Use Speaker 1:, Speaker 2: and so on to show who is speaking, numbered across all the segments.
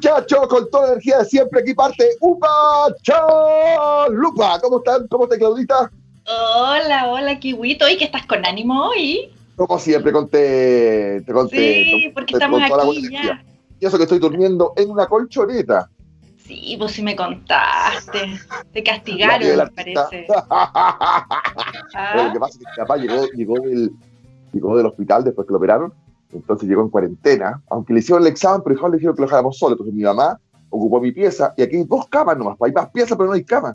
Speaker 1: muchachos, con toda la energía de siempre, aquí parte Upa Chalupa. ¿Cómo están? ¿Cómo está Claudita?
Speaker 2: Hola, hola, Kiwito. ¿Y que estás con ánimo hoy?
Speaker 1: Como siempre, conté, te conté.
Speaker 2: Sí, porque estamos aquí ya.
Speaker 1: Y eso que estoy durmiendo en una colchoneta.
Speaker 2: Sí, pues si me contaste. Te castigaron, me parece.
Speaker 1: Bueno, lo que pasa es que mi papá llegó, llegó, del, llegó del hospital después que lo operaron entonces llegó en cuarentena, aunque le hicieron el examen, pero le dijeron que lo dejáramos solo. Entonces mi mamá ocupó mi pieza y aquí hay dos camas nomás, hay más piezas, pero no hay cama.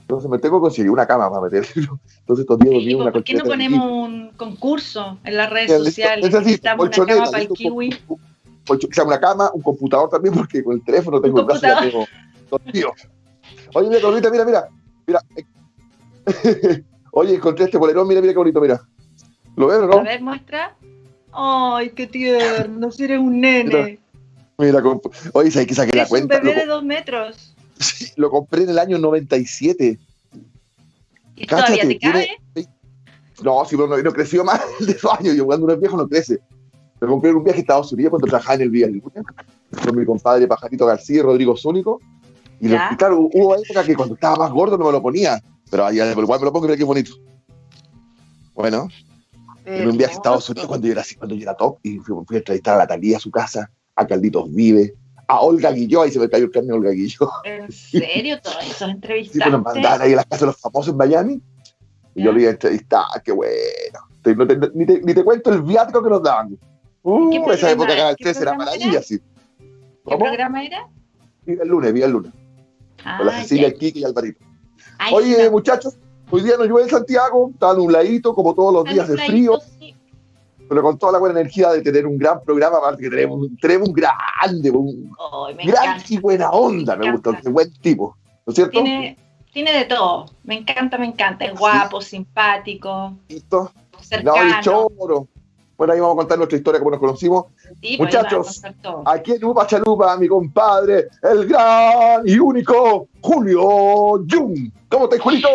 Speaker 1: Entonces me tengo que conseguir una cama para meterlo. Entonces estos días
Speaker 2: sí, una ¿Por qué no ponemos un concurso en las redes sociales? Necesitamos una cama para el kiwi.
Speaker 1: O sea, una cama, un computador también, porque con el teléfono tengo el brazo y tengo tío. Oye, mira, bonita, mira, mira. mira. Oye, encontré este bolerón, mira, mira qué bonito, mira. ¿Lo ves o no?
Speaker 2: A ver, muestra. Ay, qué tierno, si eres un nene.
Speaker 1: Mira, oye, ¿sabes que saqué la cuenta?
Speaker 2: un bebé de dos metros.
Speaker 1: Sí, lo compré en el año 97.
Speaker 2: ¿Y todavía te cabe?
Speaker 1: No, sí, pero no, creció más de dos años. Yo cuando uno es viejo no crece. Lo compré en un viaje a Estados Unidos cuando trabajaba en el Vía con mi compadre Pajarito García y Rodrigo Zúnico. Y, y, claro, hubo época que cuando estaba más gordo no me lo ponía. Pero allá igual me lo pongo y mira qué bonito. Bueno, en un viaje a Estados Unidos cuando yo era, cuando yo era top y fui, a entrevistar a la Talía a su casa, a Calditos Vive, a Olga Guilló, ahí se me cayó el carne Olga Guilló.
Speaker 2: ¿En serio? ¿Todas esas entrevistas?
Speaker 1: Sí, pues nos mandaban ahí a las casas de los famosos en Miami y yo le iba a entrevistar, qué bueno. ni, te, ni, te, cuento el viático que nos daban. Uh, esa época Canal 3 era maravilla, sí.
Speaker 2: ¿Qué programa era?
Speaker 1: Viva el lunes, viva el lunes. con la ah, Cecilia, el Kiki y Alvarito. Oye, muchachos, Hoy día no llueve en Santiago, está nubladito como todos los días de frío, pero con toda la buena energía de tener un gran programa, aparte que tenemos, tenemos un grande, un gran y buena onda, me, gusta, un buen tipo, ¿no es cierto?
Speaker 2: Tiene, tiene de todo, me encanta, me encanta, es guapo, simpático,
Speaker 1: ¿Listo? cercano. choro. Bueno, ahí vamos a contar nuestra historia, como nos conocimos.
Speaker 2: Pues,
Speaker 1: Muchachos, aquí en Upa Chalupa, mi compadre, el gran y único Julio Jung. ¿Cómo estás, Julito?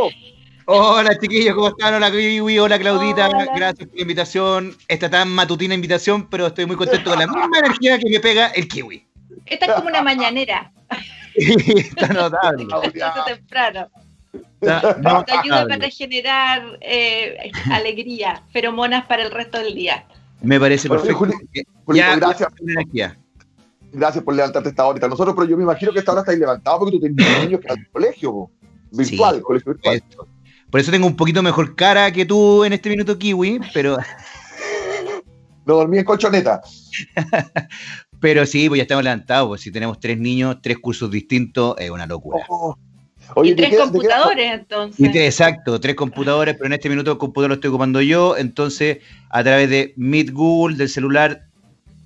Speaker 3: Hola chiquillos, ¿cómo están? Hola Kiwi, hola Claudita, gracias por la invitación. Esta tan matutina invitación, pero estoy muy contento con la misma energía que me pega el Kiwi.
Speaker 2: Esta es como una mañanera.
Speaker 3: está notable.
Speaker 2: Está temprano. Está te ayuda para generar eh, alegría, feromonas para el resto del día.
Speaker 3: Me parece perfecto. Juli,
Speaker 1: gracias. Por gracias por levantarte esta hora. Nosotros, pero yo me imagino que esta hora estáis levantados porque tú tienes niños que al colegio, virtual, colegio virtual.
Speaker 3: Por eso tengo un poquito mejor cara que tú en este minuto, Kiwi, pero.
Speaker 1: No dormí en colchoneta.
Speaker 3: pero sí, pues ya estamos levantados. Pues si tenemos tres niños, tres cursos distintos, es una locura.
Speaker 2: Oh. y tres computadores, entonces.
Speaker 3: exacto, tres computadores, pero en este minuto el computador lo estoy ocupando yo. Entonces, a través de Meet Google, del celular,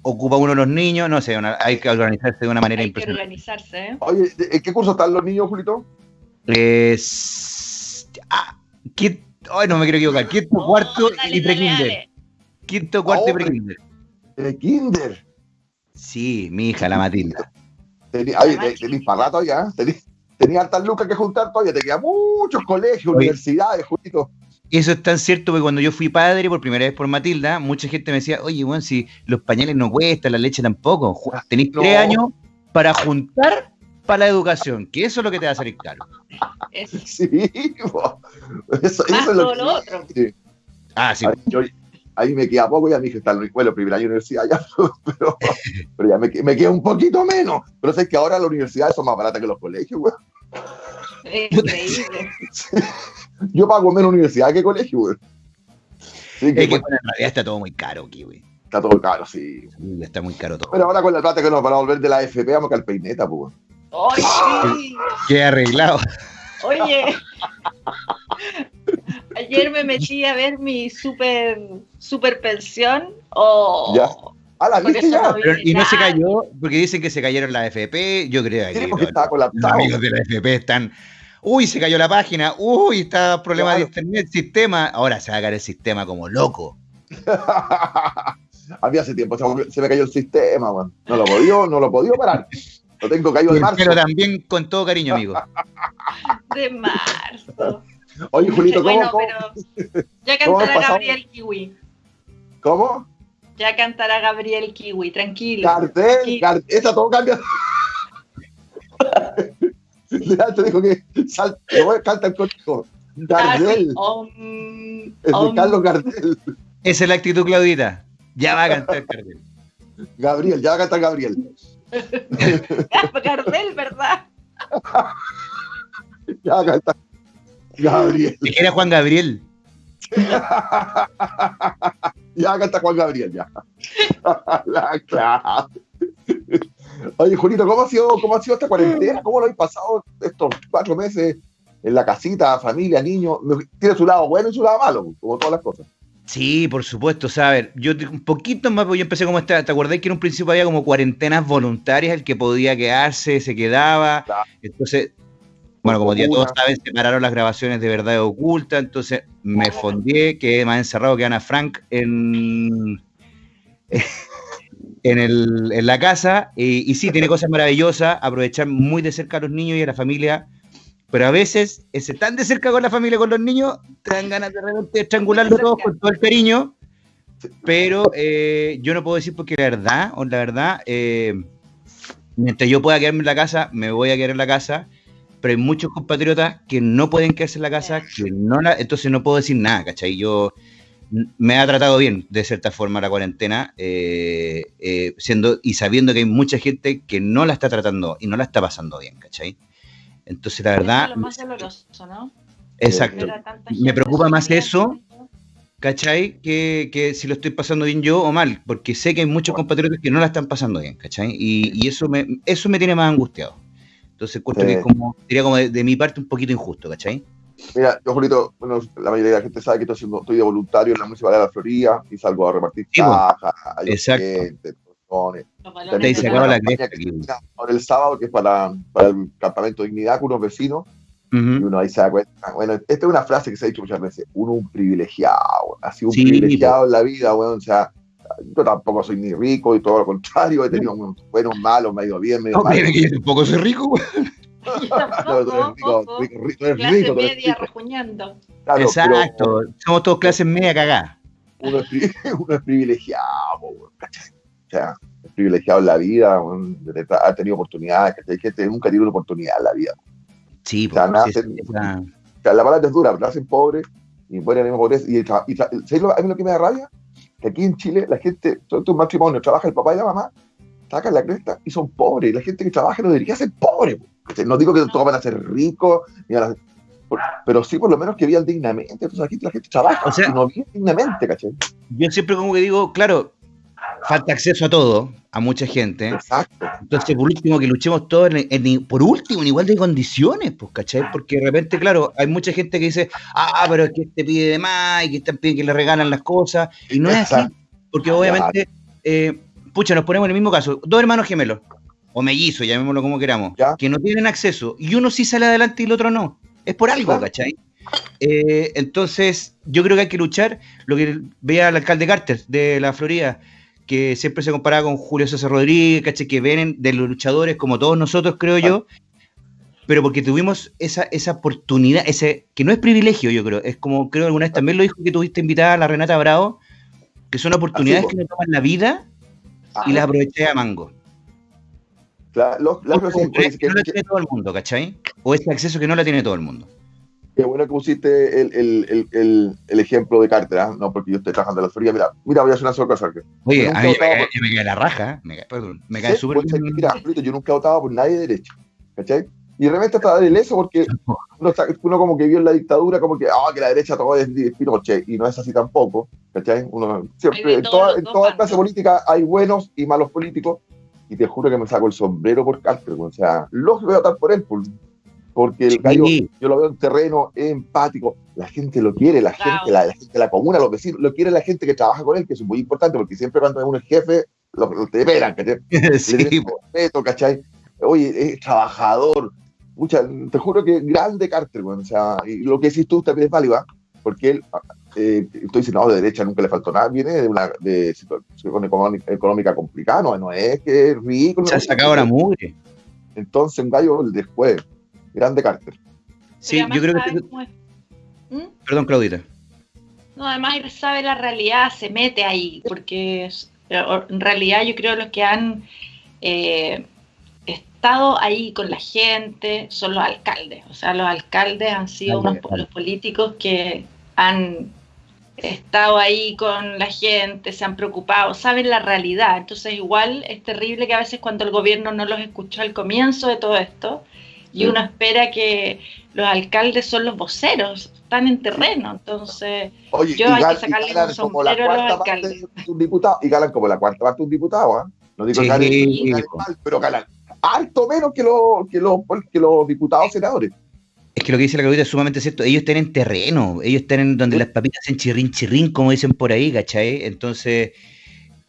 Speaker 3: ocupa uno de los niños. No sé, hay que organizarse de una manera
Speaker 2: hay impresionante. Hay que organizarse, ¿eh?
Speaker 1: Oye, ¿en qué curso están los niños, Julito?
Speaker 3: Es. Ah, Quinto, ay, no me quiero equivocar. Quinto, cuarto y pre-kinder. Quinto, cuarto y pre-kinder.
Speaker 1: ¿Pre-kinder?
Speaker 3: Sí, mi hija, la Matilda.
Speaker 1: Tenía, tenés para rato ya. Tenía hartas lucas que juntar todavía. Te quedan muchos colegios, universidades, Julito.
Speaker 3: Eso es tan cierto que cuando yo fui padre por primera vez por Matilda, mucha gente me decía, oye, bueno, si los pañales no cuestan, la leche tampoco. Tenéis tres años para juntar para la educación, que eso es lo que te va a salir caro.
Speaker 1: Sí, eso, eso es lo, que... otro.
Speaker 3: Ah, sí.
Speaker 1: Ahí, me queda poco, ya mi hija está en la escuela, primer año de universidad, ya, pero, pero ya me, me, queda un poquito menos. Pero sé que ahora las universidades son más baratas que los colegios, güey.
Speaker 2: Increíble.
Speaker 1: Yo pago menos universidad que colegio, güey.
Speaker 3: Sí, que, es que en realidad está todo muy caro aquí, güey.
Speaker 1: Está todo caro, sí.
Speaker 3: Está muy caro todo.
Speaker 1: Pero ahora con la plata que nos van a volver de la FP, vamos a al peineta, pues.
Speaker 2: ¡Ay,
Speaker 3: Qué arreglado.
Speaker 2: Oye, ayer me metí a ver mi super, super pensión. Oh,
Speaker 1: ya. Ah, la viste ya.
Speaker 3: y no se cayó, porque dicen que se cayeron la FP. Yo creo que
Speaker 1: los
Speaker 3: amigos de la FP están. Uy, se cayó la página. Uy, está problema de internet, sistema. Ahora se va a caer el sistema como loco.
Speaker 1: Había hace tiempo, se me cayó el sistema, man. No lo podía, no lo podía parar. Lo tengo caído de marzo.
Speaker 3: Pero también con todo cariño, amigo.
Speaker 2: De marzo.
Speaker 1: Oye, Julito, ¿cómo?
Speaker 2: Bueno, pero ya cantará Gabriel Kiwi.
Speaker 1: ¿Cómo?
Speaker 2: Ya cantará Gabriel Kiwi, tranquilo.
Speaker 1: Cartel, esa todo cambia. te dijo que salta, canta el conejo. Gardel. es de Carlos Gardel.
Speaker 3: Esa es la actitud, Claudita. Ya va a cantar Gardel.
Speaker 1: Gabriel, ya va a cantar Gabriel.
Speaker 2: Gardel, ¿verdad?
Speaker 1: ya cantar Gabriel.
Speaker 3: ¿Qué era Juan Gabriel?
Speaker 1: ya acá está Juan Gabriel, ya. la, Oye, Julito, ¿cómo ha, sido, ¿cómo ha sido esta cuarentena? ¿Cómo lo habéis pasado estos cuatro meses en la casita, familia, niños? Tiene su lado bueno y su lado malo, como todas las cosas.
Speaker 3: Sí, por supuesto. O sea, a ver, yo un poquito más, porque yo empecé como esta, ¿te acordás que en un principio había como cuarentenas voluntarias, el que podía quedarse, se quedaba? Entonces, bueno, como ya todos saben, separaron las grabaciones de verdad oculta, entonces me fondié, quedé más encerrado que Ana Frank en, en, el, en la casa. Y, sí, tiene cosas maravillosas, aprovechar muy de cerca a los niños y a la familia. Pero a veces, ese tan de cerca con la familia, con los niños, te dan ganas de repente estrangularlo todos con todo el cariño. Pero eh, yo no puedo decir porque la verdad, o la verdad, eh, mientras yo pueda quedarme en la casa, me voy a quedar en la casa pero hay muchos compatriotas que no pueden quedarse en la casa, que no la, entonces no puedo decir nada, ¿cachai? Yo me ha tratado bien, de cierta forma, la cuarentena, eh, eh, siendo y sabiendo que hay mucha gente que no la está tratando y no la está pasando bien, ¿cachai? Entonces, la verdad... Es lo más doloroso, ¿no? Exacto. Me preocupa más eso, ¿cachai? Que, que, si lo estoy pasando bien yo o mal, porque sé que hay muchos compatriotas que no la están pasando bien, ¿cachai? Y, y eso, me, eso me tiene más angustiado. Entonces encuentro que como, sería como de, mi parte un poquito injusto, ¿cachai?
Speaker 1: Mira, yo, Julito, bueno, la mayoría de la gente sabe que estoy, haciendo, estoy de voluntario en la Municipalidad de la Florida y salgo a repartir cajas, a
Speaker 3: Exacto. Gente, Se acaba la
Speaker 1: Ahora el sábado, que es para, para el campamento de dignidad con unos vecinos, y uno ahí se da cuenta. Bueno, esta es una frase que se ha dicho muchas veces: uno un privilegiado, ha sido un privilegiado en la vida, bueno, o sea, yo tampoco soy ni rico y todo lo contrario, he tenido buenos, malos, medio bien, medio
Speaker 3: mal. No, que yo tampoco soy rico,
Speaker 2: no, tú eres rico, rico, rico, clase rico, media rejuñando.
Speaker 3: Claro, Exacto, somos todos clases media cagada.
Speaker 1: Uno es, uno es privilegiado, O sea, privilegiado en la vida, ha tenido oportunidades, Hay gente que nunca tiene una oportunidad en la vida.
Speaker 3: Sí,
Speaker 1: o sea, nacen, o sea, la palabra es dura, nacen pobres y mueren en pobreza. Y, y, y, ¿sabes lo, a mí lo que me da rabia? que aquí en Chile la gente, todo tu matrimonio, trabaja el papá y la mamá, sacan la cresta y son pobres. La gente que trabaja no debería ser pobre. No digo que todos van a ser ricos, pero sí por lo menos que vivan dignamente. Entonces aquí la gente trabaja o sea, y no vive dignamente, ¿cachai?
Speaker 3: Yo siempre como que digo, claro, falta acceso a todo, a mucha gente. Exacto. Entonces, por último, que luchemos todos, por último, en igual de condiciones, pues, ¿cachai? Porque de repente, claro, hay mucha gente que dice, ah, pero es que te pide de más y que están pidiendo que le regalan las cosas. Y no es así, porque obviamente, eh, pucha, nos ponemos en el mismo caso, dos hermanos gemelos, o mellizos, llamémoslo como queramos, que no tienen acceso, y uno sí sale adelante y el otro no. Es por algo, ¿cachai? Eh, entonces, yo creo que hay que luchar, lo que vea el alcalde Carter de la Florida, que siempre se comparaba con Julio César Rodríguez, ¿caché? que vienen de los luchadores como todos nosotros, creo yo, pero porque tuvimos esa, esa oportunidad, ese que no es privilegio, yo creo, es como creo alguna vez también lo dijo que tuviste invitada a la Renata Bravo, que son oportunidades que me toman la vida y las aproveché a mango.
Speaker 1: Claro,
Speaker 3: que no la tiene todo el mundo, ¿cachai? O ese acceso que no la tiene todo el mundo.
Speaker 1: Qué bueno que pusiste el, el, el, el ejemplo de Carter, ¿eh? no porque yo estoy trabajando en la Florida. Mira, mira, voy a hacer una sola cosa.
Speaker 3: Oye, a mí me, cae, la raja, me cae, perdón, me cae súper
Speaker 1: bien. Mira, yo nunca he votado por nadie de derecha, ¿cachai? Y de repente estaba de eso porque uno, uno, como que vio en la dictadura como que, ah, que la derecha todo es Pinochet, y no es así tampoco, ¿cachai? Uno, siempre, en toda, en toda clase política hay buenos y malos políticos, y te juro que me saco el sombrero por Carter, o sea, los voy a votar por él, por, porque el gallo, yo lo veo en terreno empático, la gente lo quiere, la gente, la, gente, la comuna, los vecinos, lo quiere la gente que trabaja con él, que es muy importante, porque siempre cuando uno es jefe, lo, te esperan, ¿cachai? Sí. Le respeto, ¿cachai? Oye, es trabajador, Mucha, te juro que grande Carter, bueno, o sea, y lo que decís tú también es válido, ¿ah? porque él, eh, estoy diciendo, no, de derecha nunca le faltó nada, viene de una de situación económica, complicada, no, es que es rico.
Speaker 3: Se ha sacado la mugre.
Speaker 1: Entonces, un gallo después, grande Carter.
Speaker 3: Sí, yo creo que... ¿Mm? Perdón, Claudita.
Speaker 2: No, además él sabe la realidad, se mete ahí, porque en realidad yo creo que los que han eh, estado ahí con la gente son los alcaldes. O sea, los alcaldes han sido unos los políticos que han estado ahí con la gente, se han preocupado, saben la realidad. Entonces igual es terrible que a veces cuando el gobierno no los escuchó al comienzo de todo esto, y uno espera que los alcaldes son los voceros, están en terreno, entonces yo hay que sacarle un sombrero a los alcaldes.
Speaker 1: Un diputado, y ganan como la cuarta parte de un diputado, ¿eh? No digo que ganen, mal, pero ganan harto menos que los, que los, que los diputados senadores.
Speaker 3: Es que lo que dice la Claudita es sumamente cierto. Ellos están en terreno, ellos están en donde las papitas hacen chirrín, chirrín, como dicen por ahí, ¿cachai? Entonces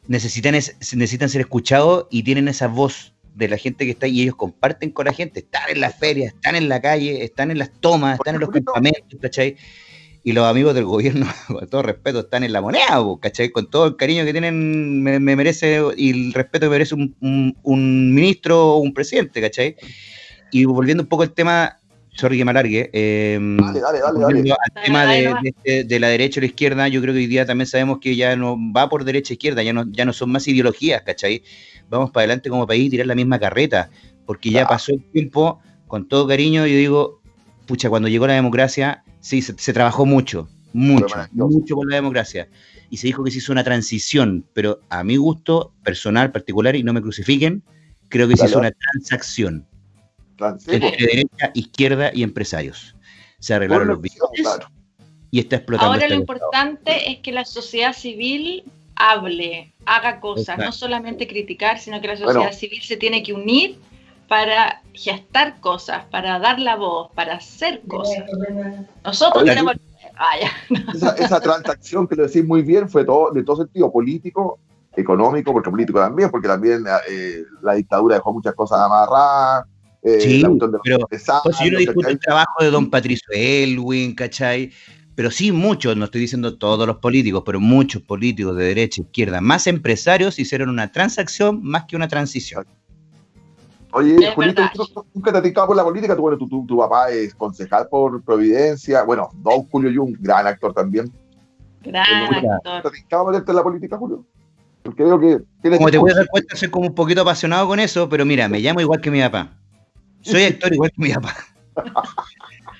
Speaker 3: necesitan, necesitan ser escuchados y tienen esa voz de la gente que está ahí y ellos comparten con la gente. Están en las ferias, están en la calle, están en las tomas, están en los campamentos, ¿cachai? Y los amigos del gobierno, con todo respeto, están en la moneda, ¿cachai? Con todo el cariño que tienen, me, merece y el respeto que merece un, un ministro o un presidente, ¿cachai? Y volviendo un poco al tema sorry que me alargue. Em, dale, dale, dale, Al tema de, la derecha o la izquierda, yo creo que hoy día también sabemos que ya no va por derecha e izquierda, ya no, ya no son más ideologías, ¿cachai? Vamos para adelante como país y tirar la misma carreta, porque ya pasó el tiempo, con todo cariño, yo digo, pucha, cuando llegó la democracia, sí, se, trabajó mucho, mucho, mucho por la democracia. Y se dijo que se hizo una transición, pero a mi gusto personal, particular, y no me crucifiquen, creo que se hizo una transacción entre derecha, izquierda y empresarios. Se arreglaron los billetes y está explotando.
Speaker 2: Ahora lo importante es que la sociedad civil hable, haga cosas, no solamente criticar, sino que la sociedad civil se tiene que unir para gestar cosas, para dar la voz, para hacer cosas. Nosotros tenemos...
Speaker 1: Ah, esa, transacción que lo decís muy bien fue todo, de todo sentido político, económico, porque político también, porque también eh, la dictadura dejó muchas cosas amarradas,
Speaker 3: eh, sí, pero pues, yo no discuto el trabajo de don Patricio Elwin, ¿cachai? Pero sí muchos, no estoy diciendo todos los políticos, pero muchos políticos de derecha, izquierda, más empresarios hicieron una transacción más que una transición.
Speaker 1: Oye, Julito, nunca te has por la política, tú, bueno, tu, papá es concejal por Providencia, bueno, don Julio Jung, gran actor también.
Speaker 2: Gran actor.
Speaker 1: ¿Te has meterte en la política, Julio? Porque veo que...
Speaker 3: Como te puedes dar cuenta, soy como un poquito apasionado con eso, pero mira, me llamo igual que mi papá. Soy actor igual que mi papá.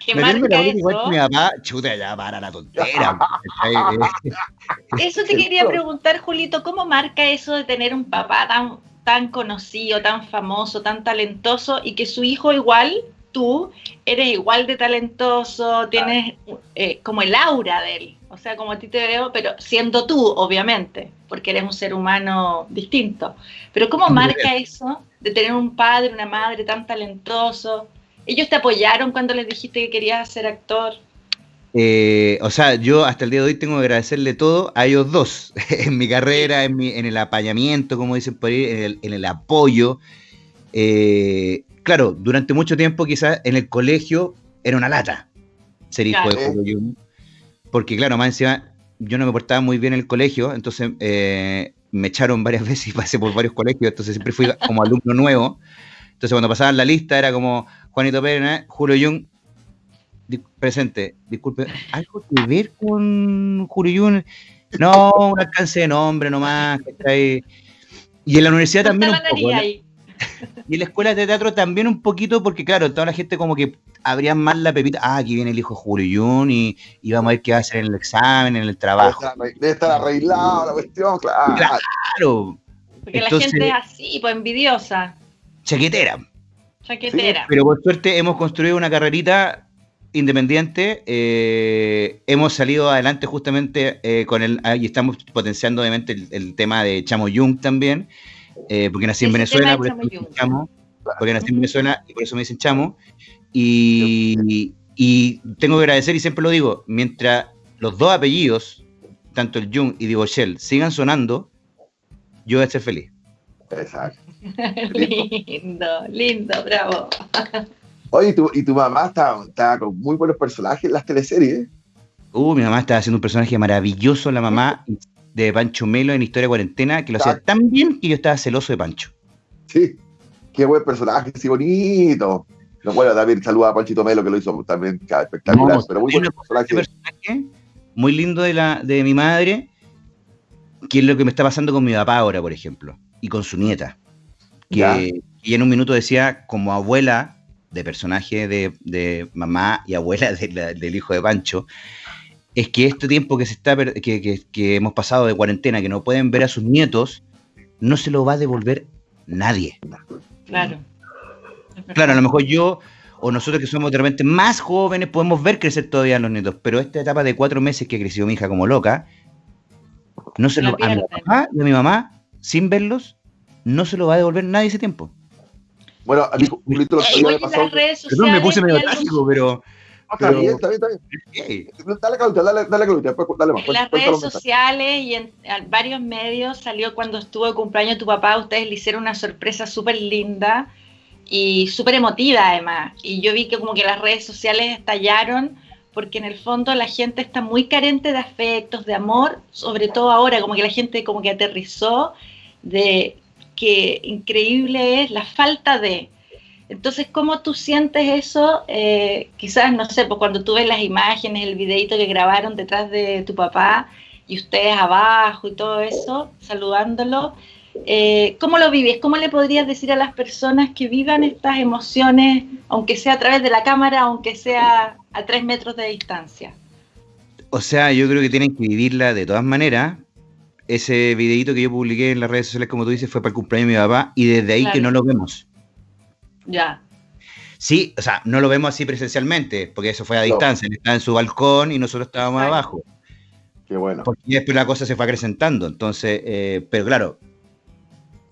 Speaker 2: ¿Qué marca eso? Igual que mi papá,
Speaker 3: chuta, ya para la tontera.
Speaker 2: eso te quería preguntar, Julito, ¿cómo marca eso de tener un papá tan, tan conocido, tan famoso, tan talentoso y que su hijo igual, tú, eres igual de talentoso, tienes eh, como el aura de él? O sea, como a ti te veo, pero siendo tú, obviamente, porque eres un ser humano distinto. Pero ¿cómo marca eso de tener un padre, una madre tan talentoso? ¿Ellos te apoyaron cuando les dijiste que querías ser actor?
Speaker 3: Eh, o sea, yo hasta el día de hoy tengo que agradecerle todo a ellos dos, en mi carrera, en, mi, en el apañamiento, como dicen por ahí, en el, apoyo. Eh, claro, durante mucho tiempo quizás en el colegio era una lata ser hijo de Julio porque claro, más encima yo no me portaba muy bien en el colegio, entonces eh, me echaron varias veces y pasé por varios colegios, entonces siempre fui como alumno nuevo. Entonces cuando pasaban la lista era como Juanito Pérez, Julio Jung, presente, disculpe, ¿algo que ver con Julio Jung? No, un alcance de nombre nomás, Y en la universidad también un poco, Y en la escuela de teatro también un poquito, porque claro, toda la gente como que abría más la pepita. Ah, aquí viene el hijo de Julio Jun y, vamos a ver qué va a hacer en el examen, en el trabajo.
Speaker 1: Debe estar arreglado la cuestión, claro.
Speaker 2: Claro. Porque la gente es así, pues envidiosa.
Speaker 3: Chaquetera.
Speaker 2: Chaquetera.
Speaker 3: pero por suerte hemos construido una carrerita independiente. Eh, hemos salido adelante justamente eh, con el. y estamos potenciando obviamente el, tema de Chamo Jung también. Eh, porque nací en Venezuela, por eso Chamo, porque nací en Venezuela y por eso me dicen Chamo. Y, tengo que agradecer, y siempre lo digo, mientras los dos apellidos, tanto el Jung y Dibochel, sigan sonando, yo voy a ser feliz.
Speaker 1: Exacto.
Speaker 2: lindo, lindo, bravo.
Speaker 1: Oye, ¿y tu, mamá está, con muy buenos personajes en las teleseries.
Speaker 3: Uh, mi mamá estaba haciendo un personaje maravilloso, la mamá de Pancho Melo en Historia Cuarentena, que lo hacía tan bien que yo estaba celoso de Pancho.
Speaker 1: Sí, qué buen personaje, sí, bonito. No, bueno, David saluda a Panchito Melo, que lo hizo también espectacular, pero muy buen personaje.
Speaker 3: Muy lindo de, la, de mi madre, que es lo que me está pasando con mi papá ahora, por ejemplo, y con su nieta. Que y en un minuto decía, como abuela de personaje de, mamá y abuela del hijo de Pancho, es que este tiempo que se está que, que, hemos pasado de cuarentena, que no pueden ver a sus nietos, no se lo va a devolver nadie.
Speaker 2: Claro.
Speaker 3: Claro, a lo mejor yo o nosotros que somos de repente más jóvenes podemos ver crecer todavía a los nietos, pero esta etapa de cuatro meses que creció mi hija como loca, no se lo, a mi papá y a mi mamá, sin verlos, no se lo va a devolver nadie ese tiempo.
Speaker 1: Bueno, a Julito, lo que
Speaker 2: me pasó. Perdón,
Speaker 3: me puse medio trágico, pero.
Speaker 1: Está bien, está bien, está bien. Dale, Claudia, dale, dale, Claudia, dale más.
Speaker 2: En las redes sociales y en, varios medios salió cuando estuvo de cumpleaños tu papá, ustedes le hicieron una sorpresa súper linda y súper emotiva además. Y yo vi que como que las redes sociales estallaron porque en el fondo la gente está muy carente de afectos, de amor, sobre todo ahora, como que la gente como que aterrizó de que increíble es la falta de. Entonces, ¿cómo tú sientes eso? Eh, quizás, no sé, pues cuando tú ves las imágenes, el videito que grabaron detrás de tu papá y ustedes abajo y todo eso, saludándolo, eh, ¿cómo lo vives? ¿Cómo le podrías decir a las personas que vivan estas emociones, aunque sea a través de la cámara, aunque sea a tres metros de distancia?
Speaker 3: O sea, yo creo que tienen que vivirla de todas maneras, ese videito que yo publiqué en las redes sociales, como tú dices, fue para el cumpleaños de mi papá y desde ahí que no lo vemos.
Speaker 2: Ya.
Speaker 3: Sí, o sea, no lo vemos así presencialmente, porque eso fue a distancia. Él estaba en su balcón y nosotros estábamos abajo.
Speaker 1: Qué bueno.
Speaker 3: Porque después la cosa se fue acrecentando. Entonces, eh, pero claro,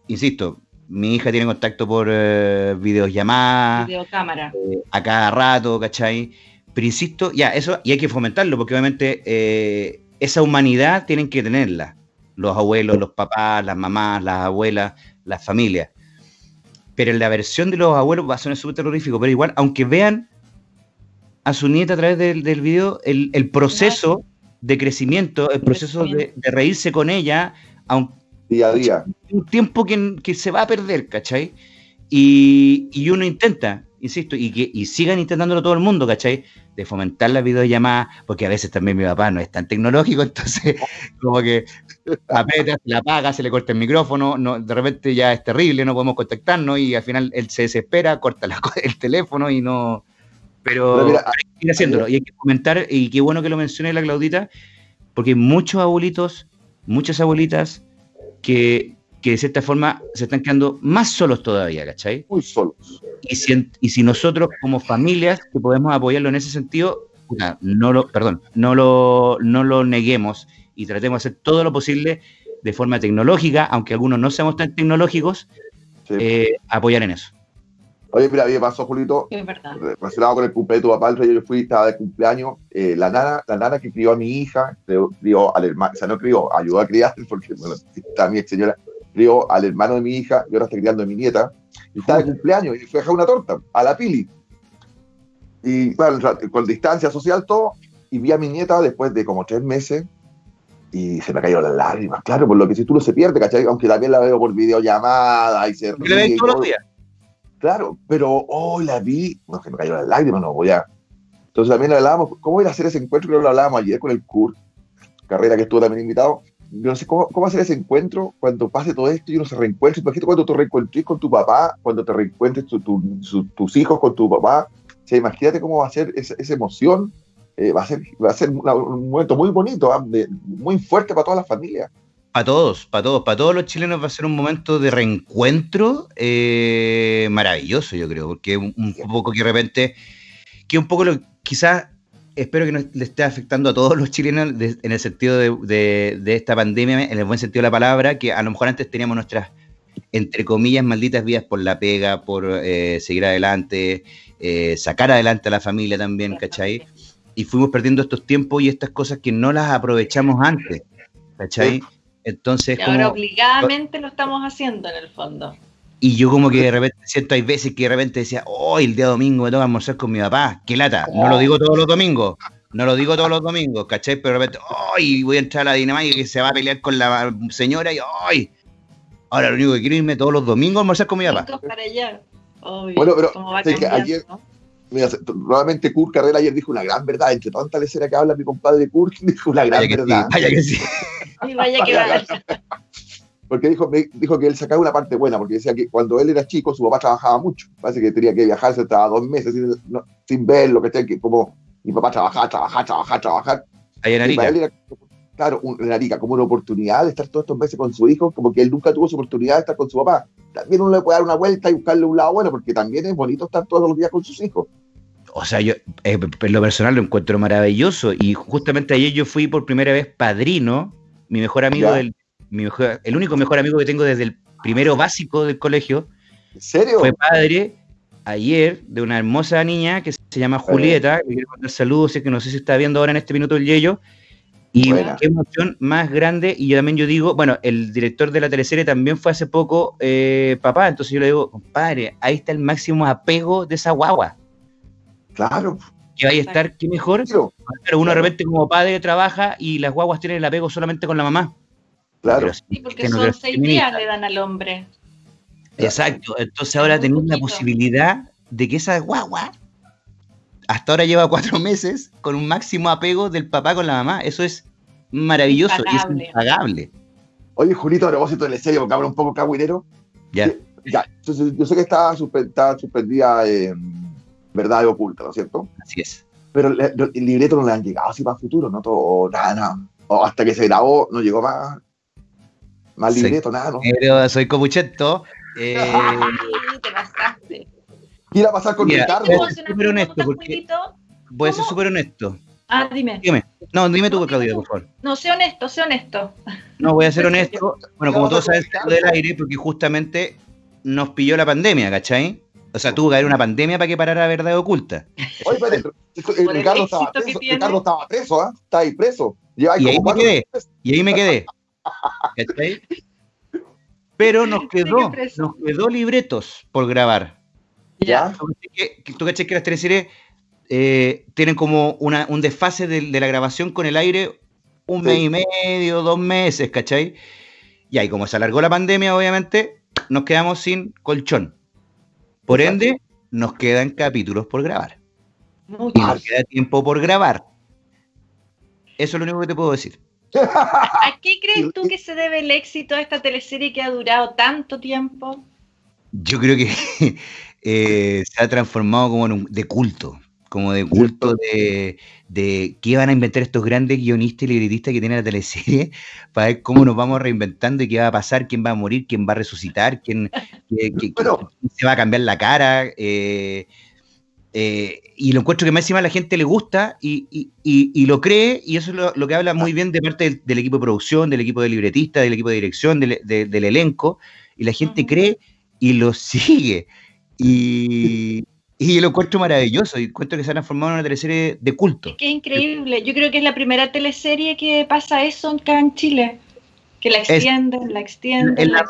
Speaker 3: insisto, mi hija tiene contacto por eh, videollamadas.
Speaker 2: Videocámara.
Speaker 3: Eh, a cada rato, ¿cachai? Pero insisto, ya, eso, y hay que fomentarlo, porque obviamente eh, esa humanidad tienen que tenerla los abuelos, los papás, las mamás, las abuelas, las familias. Pero la versión de los abuelos va a ser súper terrorífico, pero igual, aunque vean a su nieta a través del, del video, el, proceso de crecimiento, el proceso de, reírse con ella, aunque,
Speaker 1: día a día.
Speaker 3: Un tiempo que, que se va a perder, ¿cachai? Y, y, uno intenta, insisto, y que y sigan intentándolo todo el mundo, ¿cachai? De fomentar la videollamada, porque a veces también mi papá no es tan tecnológico, entonces como que apeta, se la apaga, se le corta el micrófono, no, de repente ya es terrible, no podemos contactarnos y al final él se desespera, corta el teléfono y no... Pero, hay que ir haciéndolo, y hay que comentar, y qué bueno que lo mencione la Claudita, porque hay muchos abuelitos, muchas abuelitas que que de cierta forma se están quedando más solos todavía, ¿cachai?
Speaker 1: Muy solos.
Speaker 3: Y si, y si nosotros como familias que podemos apoyarlo en ese sentido, no lo, perdón, no lo, no lo neguemos y tratemos de hacer todo lo posible de forma tecnológica, aunque algunos no seamos tan tecnológicos, eh, apoyar en eso.
Speaker 1: Oye, mira, a mí me pasó, Julito,
Speaker 2: es verdad.
Speaker 1: relacionado con el cumpleaños de tu papá, el yo fui, estaba de cumpleaños, eh, la, nana, la nana que crió a mi hija, crió al hermano, o sea, no crió, ayudó a criar, porque, bueno, está mi ex señora, crió al hermano de mi hija y ahora está criando a mi nieta. Y estaba de cumpleaños y fue a dejar una torta a la Pili. Y claro, con distancia social todo. Y vi a mi nieta después de como tres meses y se me cayeron las lágrimas. Claro, por lo que si tú no se pierde, ¿cachai? Aunque también la veo por videollamada y se
Speaker 3: ríe. todos los días.
Speaker 1: Claro, pero hoy la vi, no, se me cayeron las lágrimas, no voy a. Entonces también hablábamos, ¿cómo ir a hacer ese encuentro? que lo hablábamos ayer con el Kurt, carrera que estuvo también invitado yo no sé cómo, cómo, hacer ese encuentro cuando pase todo esto y uno se reencuentre. Imagínate cuando te reencuentres con tu papá, cuando te reencuentres tus hijos con tu papá. O sea, imagínate cómo va a ser esa, esa emoción. Eh, va a ser, va a ser un momento muy bonito, ¿ah? muy fuerte para toda la familia.
Speaker 3: Para todos, para todos, para todos los chilenos va a ser un momento de reencuentro eh, maravilloso, yo creo, porque un, un poco que de repente, que un poco lo, quizás espero que no le esté afectando a todos los chilenos en el sentido de, esta pandemia, en el buen sentido de la palabra, que a lo mejor antes teníamos nuestras, entre comillas, malditas vidas por la pega, por eh, seguir adelante, eh, sacar adelante a la familia también, ¿cachai? Y fuimos perdiendo estos tiempos y estas cosas que no las aprovechamos antes, ¿cachai? Entonces...
Speaker 2: Y ahora obligadamente lo estamos haciendo en el fondo.
Speaker 3: Y yo como que de repente siento, hay veces que de repente decía, hoy el día domingo me toca almorzar con mi papá, qué lata, no lo digo todos los domingos, no lo digo todos los domingos, ¿cachai? Pero de repente, hoy voy a entrar a la dinámica que se va a pelear con la señora y hoy, ahora lo único que quiero es irme todos los domingos a almorzar con mi papá.
Speaker 2: Para allá.
Speaker 1: Bueno, pero que ayer, mira, nuevamente Kurt Carrera ayer dijo una gran verdad, entre tanta lecera que habla mi compadre Kurt, dijo una gran verdad.
Speaker 3: vaya que sí.
Speaker 2: vaya que vaya.
Speaker 1: porque dijo, dijo que él sacaba una parte buena, porque decía que cuando él era chico, su papá trabajaba mucho. Parece que tenía que viajar, se estaba dos meses sin, sin verlo, que, que como mi papá trabajaba, trabajaba, trabajaba, trabajaba.
Speaker 3: Ahí en Arica.
Speaker 1: Era, claro, en Arica, como una oportunidad de estar todos estos meses con su hijo, como que él nunca tuvo su oportunidad de estar con su papá. También uno le puede dar una vuelta y buscarle un lado bueno, porque también es bonito estar todos los días con sus hijos.
Speaker 3: O sea, yo eh, en lo personal lo encuentro maravilloso y justamente ayer yo fui por primera vez padrino, mi mejor amigo del, el único mejor amigo que tengo desde el primero básico del colegio.
Speaker 1: ¿En serio?
Speaker 3: Fue padre ayer de una hermosa niña que se llama Julieta, le quiero mandar saludos, sé que no sé si está viendo ahora en este minuto el Yello. Y qué emoción más grande. Y yo también yo digo, bueno, el director de la teleserie también fue hace poco eh, papá, entonces yo le digo, compadre, ahí está el máximo apego de esa guagua.
Speaker 1: Claro.
Speaker 3: Que vaya a estar, qué mejor. Pero uno de repente como padre trabaja y las guaguas tienen el apego solamente con la mamá.
Speaker 1: Claro.
Speaker 2: Sí, porque son seis días le dan al hombre.
Speaker 3: Exacto. Entonces ahora tenemos la posibilidad de que esa guagua hasta ahora lleva cuatro meses con un máximo apego del papá con la mamá. Eso es maravilloso y es impagable.
Speaker 1: Oye, Julito, a propósito de la serie, porque habla un poco cagüinero.
Speaker 3: Ya.
Speaker 1: Ya, entonces yo sé que está, suspendida en verdad oculta, ¿no es cierto?
Speaker 3: Así es.
Speaker 1: Pero el, libreto no le han llegado así para el futuro, ¿no? Todo, nada, nada. O hasta que se grabó, no llegó más, más libreto, nada, ¿no?
Speaker 3: Pero soy comucheto. Eh,
Speaker 2: te pasaste.
Speaker 1: ¿Qué iba a pasar con Ricardo?
Speaker 3: Voy a ser súper honesto, porque voy a ser súper honesto.
Speaker 2: Ah, dime.
Speaker 3: Dime. No, dime tú, Claudia, por favor.
Speaker 2: No, sé honesto, sé honesto.
Speaker 3: No, voy a ser honesto. Bueno, como todos saben, del aire, porque justamente nos pilló la pandemia, ¿cachai? O sea, tuvo que haber una pandemia para que parara Verdad Oculta.
Speaker 1: Oye, pero Ricardo estaba preso, Ricardo estaba preso, ¿ah? Está ahí preso.
Speaker 3: y ahí me quedé. Y ahí me quedé. ¿Cachai? Pero nos quedó, nos quedó libretos por grabar.
Speaker 1: ¿Ya?
Speaker 3: Tú caché que las teleseries eh, tienen como una, un desfase de, la grabación con el aire un mes y medio, dos meses, ¿cachai? Y ahí como se alargó la pandemia, obviamente, nos quedamos sin colchón. Por ende, nos quedan capítulos por grabar. Y nos queda tiempo por grabar. Eso es lo único que te puedo decir.
Speaker 2: ¿A qué crees tú que se debe el éxito de esta teleserie que ha durado tanto tiempo?
Speaker 3: Yo creo que eh, se ha transformado como en un, de culto, como de culto de, de qué van a inventar estos grandes guionistas y libretistas que tiene la teleserie para ver cómo nos vamos reinventando y qué va a pasar, quién va a morir, quién va a resucitar, quién, se va a cambiar la cara. Eh, eh, y lo encuentro que más encima a la gente le gusta y, lo cree, y eso es lo, que habla muy bien de parte del, equipo de producción, del equipo de libretista, del equipo de dirección, del, elenco, y la gente cree y lo sigue. Y, lo encuentro maravilloso, y encuentro que se ha transformado en una teleserie de culto.
Speaker 2: Es que increíble, yo creo que es la primera teleserie que pasa eso acá en Chile. Que la extienden, la extienden. la,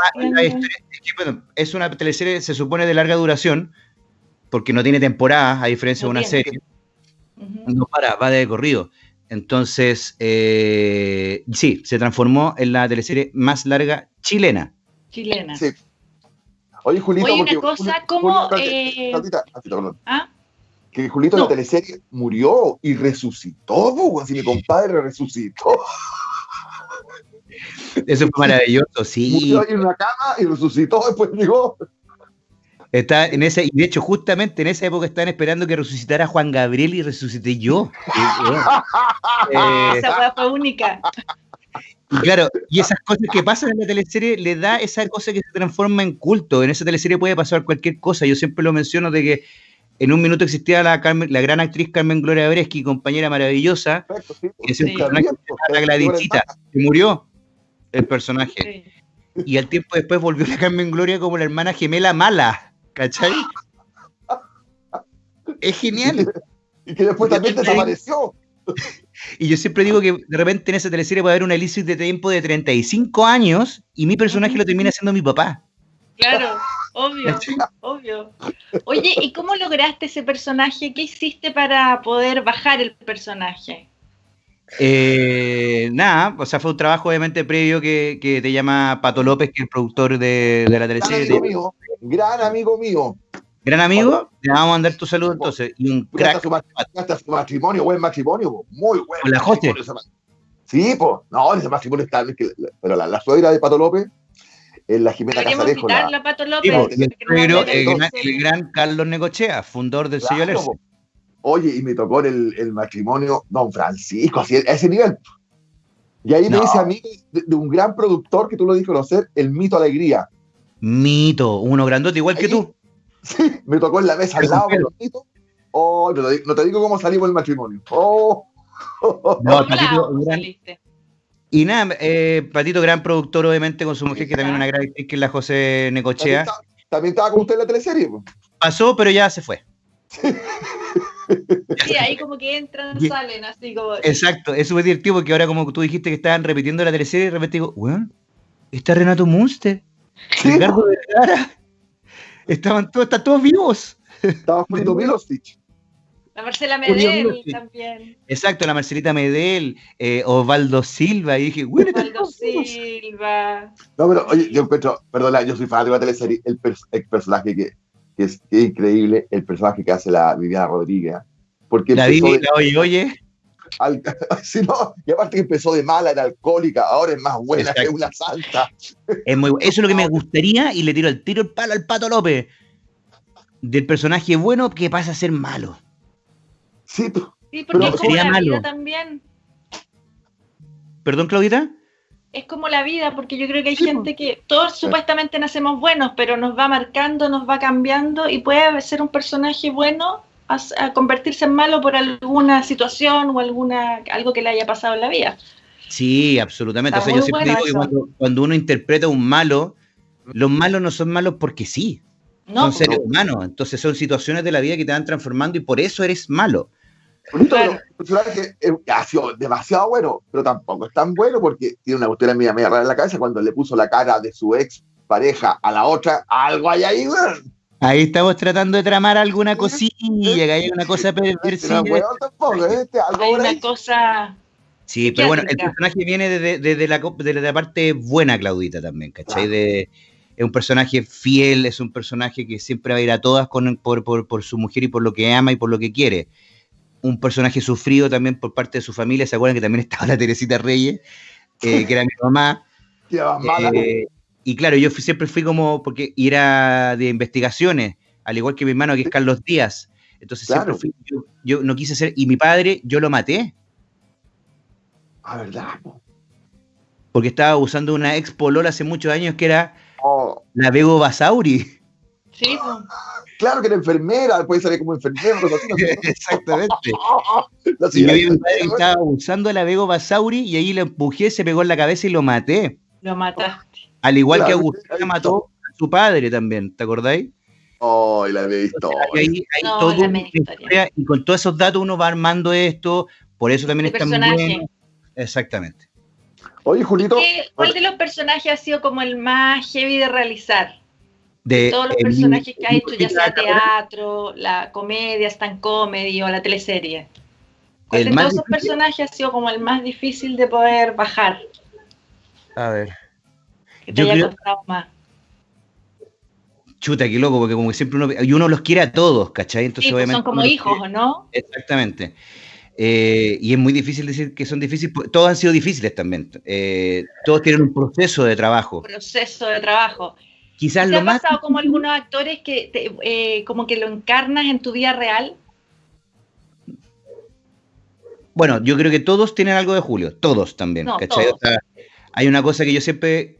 Speaker 3: es una teleserie, se supone, de larga duración, porque no tiene temporada, a diferencia de una serie. No para, va de corrido. Entonces, eh, sí, se transformó en la teleserie más larga chilena.
Speaker 2: Chilena.
Speaker 1: Sí. Oye, Julito,
Speaker 2: Oye, una cosa, ¿cómo...? Eh...
Speaker 1: ¿Ah? Que Julito la teleserie murió y resucitó, así mi compadre resucitó.
Speaker 3: Eso fue maravilloso, sí.
Speaker 1: Murió ahí en una cama y resucitó, después llegó.
Speaker 3: Está en ese, y de hecho, justamente en esa época estaban esperando que resucitara Juan Gabriel y resucité yo.
Speaker 2: Eh, esa fue única.
Speaker 3: Y claro, y esas cosas que pasan en la teleserie le da esa cosa que se transforma en culto. En esa teleserie puede pasar cualquier cosa. Yo siempre lo menciono de que en un minuto existía la, la gran actriz Carmen Gloria Breschi, compañera maravillosa, que es la Gladysita, que murió el personaje. Y al tiempo después volvió la Carmen Gloria como la hermana gemela mala. ¿Cachai? Es genial.
Speaker 1: Y que después también desapareció.
Speaker 3: Y yo siempre digo que de repente en esa teleserie puede haber un Alicia de tiempo de 35 años y mi personaje lo termina siendo mi papá.
Speaker 2: Claro, obvio, obvio. Oye, ¿y cómo lograste ese personaje? ¿Qué hiciste para poder bajar el personaje?
Speaker 3: Eh, nada, o sea, fue un trabajo obviamente previo que, te llama Pato López, que es el productor de, la teleserie.
Speaker 1: Gran amigo mío.
Speaker 3: Gran amigo, le vamos a mandar tu saludo entonces. Y un crack.
Speaker 1: Su matrimonio, buen matrimonio, muy bueno.
Speaker 3: la José?
Speaker 1: Sí, pues, no, ese matrimonio está. Pero la, suegra de Pato López en la Jimena Casarejo. La,
Speaker 2: la Pato López, el,
Speaker 3: gran, Carlos Necochea, fundador del sello Lerce.
Speaker 1: Oye, y me tocó el, el matrimonio Don Francisco, así, a ese nivel. Y ahí me dice a mí de, un gran productor que tú lo diste conocer, el Mito Alegría.
Speaker 3: Mito, uno grandote igual que tú.
Speaker 1: Sí, me tocó en la mesa al lado con los mitos. Oh, no te, digo cómo salimos del matrimonio. Oh.
Speaker 3: No, Patito, Y nada, eh, Patito, gran productor, obviamente, con su mujer, que también es una gran actriz, que es la José Necochea.
Speaker 1: ¿También, estaba con usted en la teleserie?
Speaker 3: Pasó, pero ya se fue.
Speaker 2: Sí, ahí como que entran, salen, así como.
Speaker 3: Exacto, es súper divertido porque ahora, como tú dijiste que estaban repitiendo la teleserie, de repente digo, weón, está Renato Munster, Ricardo Vergara, estaban todos, están todos vivos.
Speaker 1: Estaba Julito Milostic.
Speaker 2: La Marcela Medel también.
Speaker 3: Exacto, la Marcelita Medel, eh, Osvaldo Silva, y dije, bueno,
Speaker 2: Osvaldo Silva.
Speaker 1: No, pero oye, yo encuentro, perdona, yo soy fan de la teleserie, el, el personaje que, que, es, increíble, el personaje que hace la Viviana Rodríguez. Porque
Speaker 3: la Viviana, oye, oye.
Speaker 1: Al, si no, y aparte que empezó de mala, era alcohólica, ahora es más buena que una santa.
Speaker 3: Es muy, eso es lo que me gustaría y le tiro el tiro el palo al Pato López. Del personaje bueno que pasa a ser malo.
Speaker 1: Sí,
Speaker 2: sí porque es como la malo. vida también.
Speaker 3: ¿Perdón, Claudita?
Speaker 2: Es como la vida, porque yo creo que hay gente que todos supuestamente nacemos buenos, pero nos va marcando, nos va cambiando y puede ser un personaje bueno a, convertirse en malo por alguna situación o alguna algo que le haya pasado en la vida.
Speaker 3: Sí, absolutamente. o sea, yo siempre digo que cuando, uno interpreta un malo, los malos no son malos porque sí. No, son seres humanos. Entonces son situaciones de la vida que te van transformando y por eso eres malo.
Speaker 1: Personaje que ha sido demasiado bueno, pero tampoco es tan bueno porque tiene una cuestión media, media rara en la cabeza cuando le puso la cara de su ex pareja a la otra, algo hay ahí,
Speaker 3: Ahí estamos tratando de tramar alguna cosilla, que hay una cosa perversa.
Speaker 2: ¿eh? Hay una cosa.
Speaker 3: Sí, pero bueno, el personaje viene desde, la, parte buena, Claudita, también, ¿cachai? De, es un personaje fiel, es un personaje que siempre va a ir a todas con, por, por, su mujer y por lo que ama y por lo que quiere. Un personaje sufrido también por parte de su familia, ¿se acuerdan que también estaba la Teresita Reyes, eh, que era mi mamá? Eh, y claro, yo siempre fui como, porque era de investigaciones, al igual que mi hermano que es Carlos Díaz. Entonces siempre fui, yo, no quise ser, y mi padre, yo lo maté.
Speaker 1: Ah, ¿verdad?
Speaker 3: Porque estaba usando una ex polola hace muchos años que era oh. la Bego Basauri.
Speaker 2: Sí,
Speaker 1: Claro que era enfermera, puede salir como enfermera.
Speaker 3: Exactamente. y mi padre estaba usando la Bego Basauri y ahí le empujé, se pegó en la cabeza y lo maté.
Speaker 2: Lo mataste.
Speaker 3: Al igual que Agustín mató a su padre también, ¿te acordáis?
Speaker 1: Oh, la visto.
Speaker 3: y con todos esos datos uno va armando esto, por eso también está muy bien. Exactamente.
Speaker 1: Oye, Julito.
Speaker 2: ¿Cuál de los personajes ha sido como el más heavy de realizar? De, todos los personajes que ha hecho, ya sea teatro, la comedia, stand comedy o la teleserie. ¿Cuál de todos esos personajes ha sido como el más difícil de poder bajar?
Speaker 3: A ver
Speaker 2: que te haya costado más.
Speaker 3: Chuta, qué loco, porque como siempre uno, y uno los quiere a todos, ¿cachai?
Speaker 2: Entonces, pues son como hijos, ¿no?
Speaker 3: Exactamente. Eh, y es muy difícil decir que son difíciles, todos han sido difíciles también. Eh, todos tienen un proceso de trabajo.
Speaker 2: Proceso de trabajo.
Speaker 3: Quizás
Speaker 2: ¿Te
Speaker 3: ha
Speaker 2: pasado como algunos actores que eh, como que lo encarnas en tu día real?
Speaker 3: Bueno, yo creo que todos tienen algo de Julio, todos también, ¿cachai? hay una cosa que yo siempre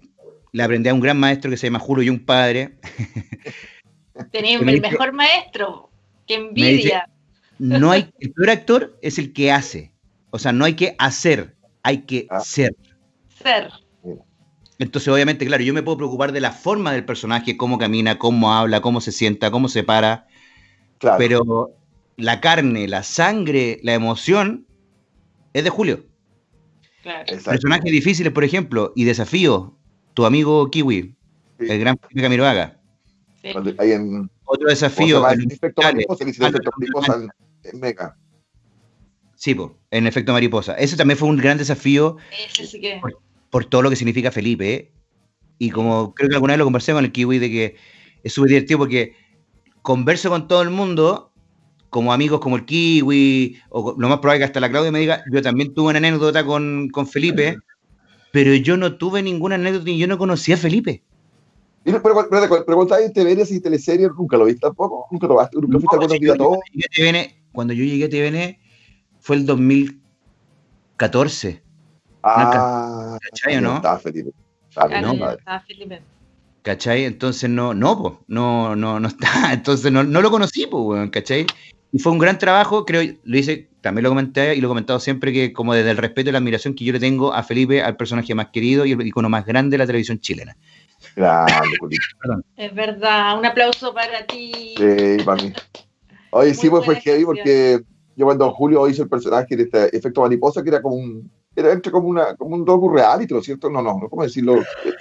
Speaker 3: le aprendí a un gran maestro que se llama Julio y un padre.
Speaker 2: Tenía el mejor maestro, qué envidia.
Speaker 3: no hay, el peor actor es el que hace. O sea, no hay que hacer, hay que ah. ser.
Speaker 2: Ser.
Speaker 3: Entonces, obviamente, claro, yo me puedo preocupar de la forma del personaje, cómo camina, cómo habla, cómo se sienta, cómo se para. Pero la carne, la sangre, la emoción es de Julio. Claro. Personajes difíciles, por ejemplo, y desafíos tu amigo Kiwi, el gran Felipe Camiroaga.
Speaker 1: Sí. En,
Speaker 3: Otro desafío.
Speaker 1: En, efecto mariposa, en, efecto mariposa en, Mega.
Speaker 3: Sí, en efecto mariposa. Ese también fue un gran desafío
Speaker 2: Ese sí que...
Speaker 3: por, todo lo que significa Felipe. ¿eh? Y como creo que alguna vez lo conversé con el Kiwi, de que es súper divertido porque converso con todo el mundo, como amigos como el Kiwi, o lo más probable que hasta la Claudia me diga, yo también tuve una anécdota con, con Felipe, pero yo no tuve ninguna anécdota y yo no conocía a Felipe.
Speaker 1: Pero, pero, pero, pregunta en TVN si teleseries nunca lo viste tampoco, nunca lo viste, nunca fuiste
Speaker 3: no, a todo. Cuando yo llegué a TVN fue el 2014.
Speaker 1: Ah,
Speaker 3: ¿cachai o no?
Speaker 1: Estaba Felipe. Estaba,
Speaker 2: no, estaba Felipe.
Speaker 3: ¿Cachai? Entonces no, no, no, no, no está, entonces no, no lo conocí, pues, ¿cachai? Y fue un gran trabajo, creo, lo hice, también lo comenté y lo he comentado siempre, que como desde el respeto y la admiración que yo le tengo a Felipe, al personaje más querido y el icono más grande de la televisión chilena.
Speaker 1: Grande,
Speaker 2: Es verdad, un aplauso para ti.
Speaker 1: Sí, para mí. Oye, sí, pues fue heavy porque yo cuando Julio hizo el personaje de este efecto mariposa, que era como un, era entre como, una, como un docu reality, ¿no es cierto? No, no, no, ¿cómo decirlo?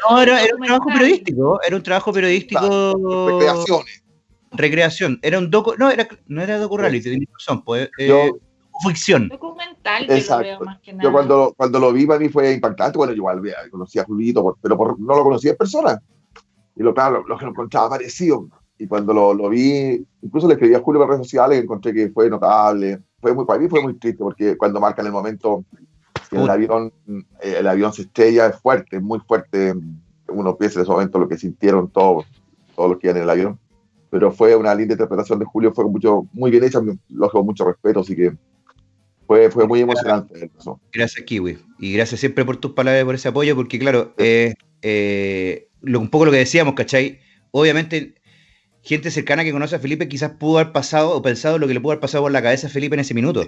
Speaker 3: No, era, un trabajo periodístico, era un trabajo periodístico.
Speaker 1: recreaciones.
Speaker 3: Recreación, era un docu, no, era, no era docu reality, tenía razón, pues, eh, ficción.
Speaker 2: Documental, Exacto. Lo más que nada.
Speaker 1: Yo cuando, cuando lo vi, para mí fue impactante. Bueno, yo igual conocía a Julito, pero no lo conocía en persona. Y lo, claro, lo, que lo encontraba parecido. Y cuando lo, lo, vi, incluso le escribí a Julio por redes sociales, encontré que fue notable. Fue muy, para mí fue muy triste, porque cuando marcan el momento el avión, eh, el avión se estrella, es fuerte, es muy fuerte. Uno piensa en ese momento lo que sintieron todos, todos los que iban en el avión. Pero fue una linda interpretación de Julio, fue mucho, muy bien hecha, lo con mucho respeto, así que fue, fue muy emocionante. Eso.
Speaker 3: Gracias, Kiwi. Y gracias siempre por tus palabras y por ese apoyo, porque claro, eh, eh, lo, un poco lo que decíamos, ¿cachai? Obviamente, gente cercana que conoce a Felipe quizás pudo haber pasado o pensado lo que le pudo haber pasado por la cabeza a Felipe en ese minuto.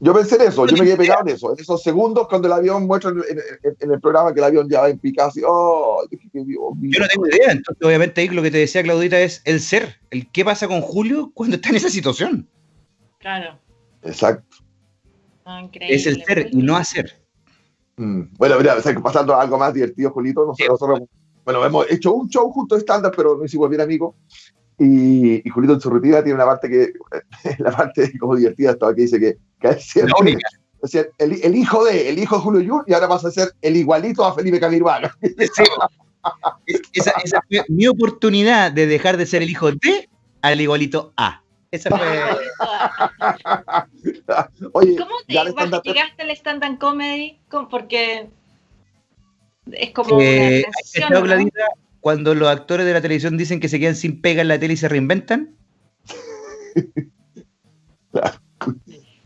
Speaker 1: Yo pensé en eso, yo me quedé pegado en eso, en esos segundos cuando el avión muestra en, el programa que el avión ya va en picado, oh,
Speaker 3: Yo no tengo idea, entonces obviamente ahí lo que te decía Claudita es el ser, el qué pasa con Julio cuando está en esa situación.
Speaker 2: Claro.
Speaker 1: Exacto
Speaker 3: es el ser y no hacer.
Speaker 1: Mm. Bueno, mira, pasando a algo más divertido, Julito, nosotros, bueno, hemos hecho un show juntos estándar, pero no hicimos bien amigos. Y, y, Julito en su rutina tiene una parte que, la parte como divertida, estaba que dice que, que o sea, el, el, hijo de, el hijo de Julio Jun, y ahora vas a ser el igualito a Felipe Camirvano.
Speaker 3: esa, esa fue mi oportunidad de dejar de ser el hijo de al igualito A. Esa fue.
Speaker 2: Oye, ¿Cómo te llegaste al stand-up comedy? Porque es como eh, una
Speaker 3: cuando los actores de la televisión dicen que se quedan sin pega en la tele y se reinventan.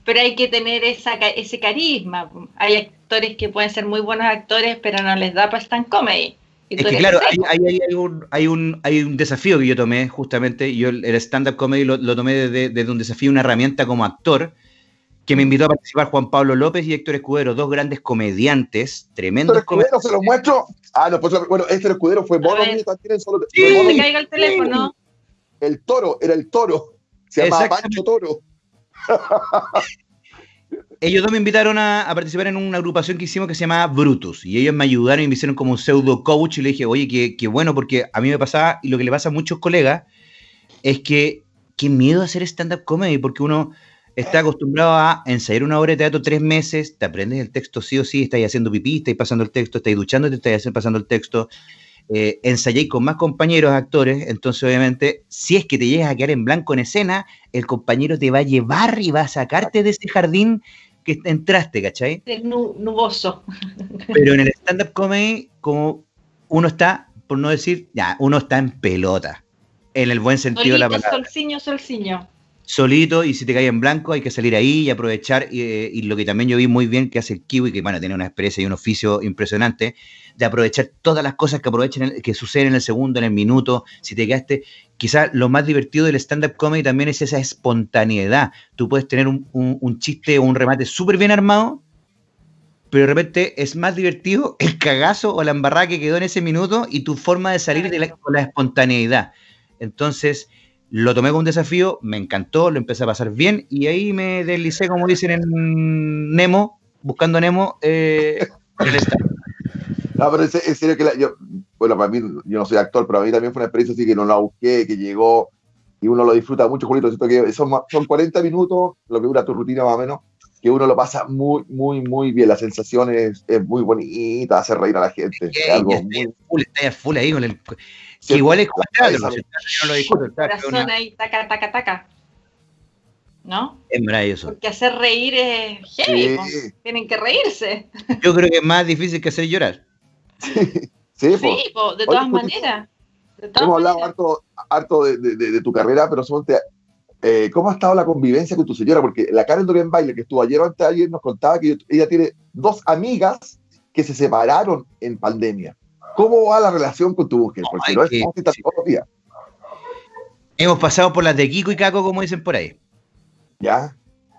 Speaker 2: pero hay que tener esa, ese carisma. Hay actores que pueden ser muy buenos actores, pero no les da para stand comedy.
Speaker 3: Es que claro, hay, hay, un, hay, un, hay un desafío que yo tomé justamente, yo el stand-up comedy lo, lo tomé desde, desde, un desafío, una herramienta como actor, que me invitó a participar Juan Pablo López y Héctor Escudero, dos grandes comediantes, tremendos
Speaker 1: Héctor Escudero, se lo muestro. Ah, no, pues bueno, Héctor Escudero fue mono también solo.
Speaker 2: Sí, se caiga el teléfono.
Speaker 1: El toro, era el toro. Se llama Pancho Toro.
Speaker 3: ellos dos me invitaron a, participar en una agrupación que hicimos que se llama Brutus. Y ellos me ayudaron y me hicieron como un pseudo coach. Y le dije, oye, qué, bueno, porque a mí me pasaba, y lo que le pasa a muchos colegas, es que qué miedo hacer stand-up comedy, porque uno está acostumbrado a ensayar una obra de teatro tres meses, te aprendes el texto sí o sí, estás haciendo pipí, estás pasando el texto, estás duchando, te estás pasando el texto. Eh, ensayé con más compañeros actores, entonces obviamente si es que te llegas a quedar en blanco en escena, el compañero te va a llevar y va a sacarte de ese jardín que entraste, ¿cachai?
Speaker 2: Nuboso.
Speaker 3: Pero en el stand-up comedy, como uno está, por no decir, ya, uno está en pelota, en el buen sentido de la palabra.
Speaker 2: Solciño, solciño.
Speaker 3: Solito, y si te cae en blanco, hay que salir ahí y aprovechar. y lo que también yo vi muy bien que hace el Kiwi, que bueno, tiene una experiencia y un oficio impresionante, de aprovechar todas las cosas que aprovechen, que suceden en el segundo, en el minuto. Si te quedaste, quizás lo más divertido del stand-up comedy también es esa espontaneidad. Tú puedes tener un, un, chiste o un remate súper bien armado, pero de repente es más divertido el cagazo o la embarrada que quedó en ese minuto y tu forma de salir de la, con la espontaneidad. Entonces, lo tomé como un desafío, me encantó, lo empecé a pasar bien y ahí me deslicé, como dicen en Nemo, buscando Nemo, eh, en el
Speaker 1: no, pero es serio que yo, bueno, para mí, yo no soy actor, pero a mí también fue una experiencia así que no la busqué, que llegó y uno lo disfruta mucho, Julito. Siento que son, son 40 minutos, lo que dura tu rutina más o menos, que uno lo pasa muy, muy, muy bien. La sensación es, es muy bonita, hace reír a la gente. es algo muy...
Speaker 3: full, está full ahí con el. Que igual es como teatro, no lo discuto.
Speaker 2: Corazón ahí, taca, taca, taca. ¿no?
Speaker 3: Es maravilloso.
Speaker 2: Porque hacer reír es heavy, tienen que reírse.
Speaker 3: Yo creo que es más difícil que hacer llorar.
Speaker 1: sí,
Speaker 2: sí de todas maneras.
Speaker 1: Hemos hablado harto, harto de, tu carrera, pero eh, ¿cómo ha estado la convivencia con tu señora? Porque la Karen Dorian Baile, que estuvo ayer o antes de ayer, nos contaba que ella tiene dos amigas que se separaron en pandemia. ¿Cómo va la relación con tu mujer? Porque no es como todos los días.
Speaker 3: Hemos pasado por las de Kiko y Caco, como dicen por ahí.
Speaker 1: ¿Ya?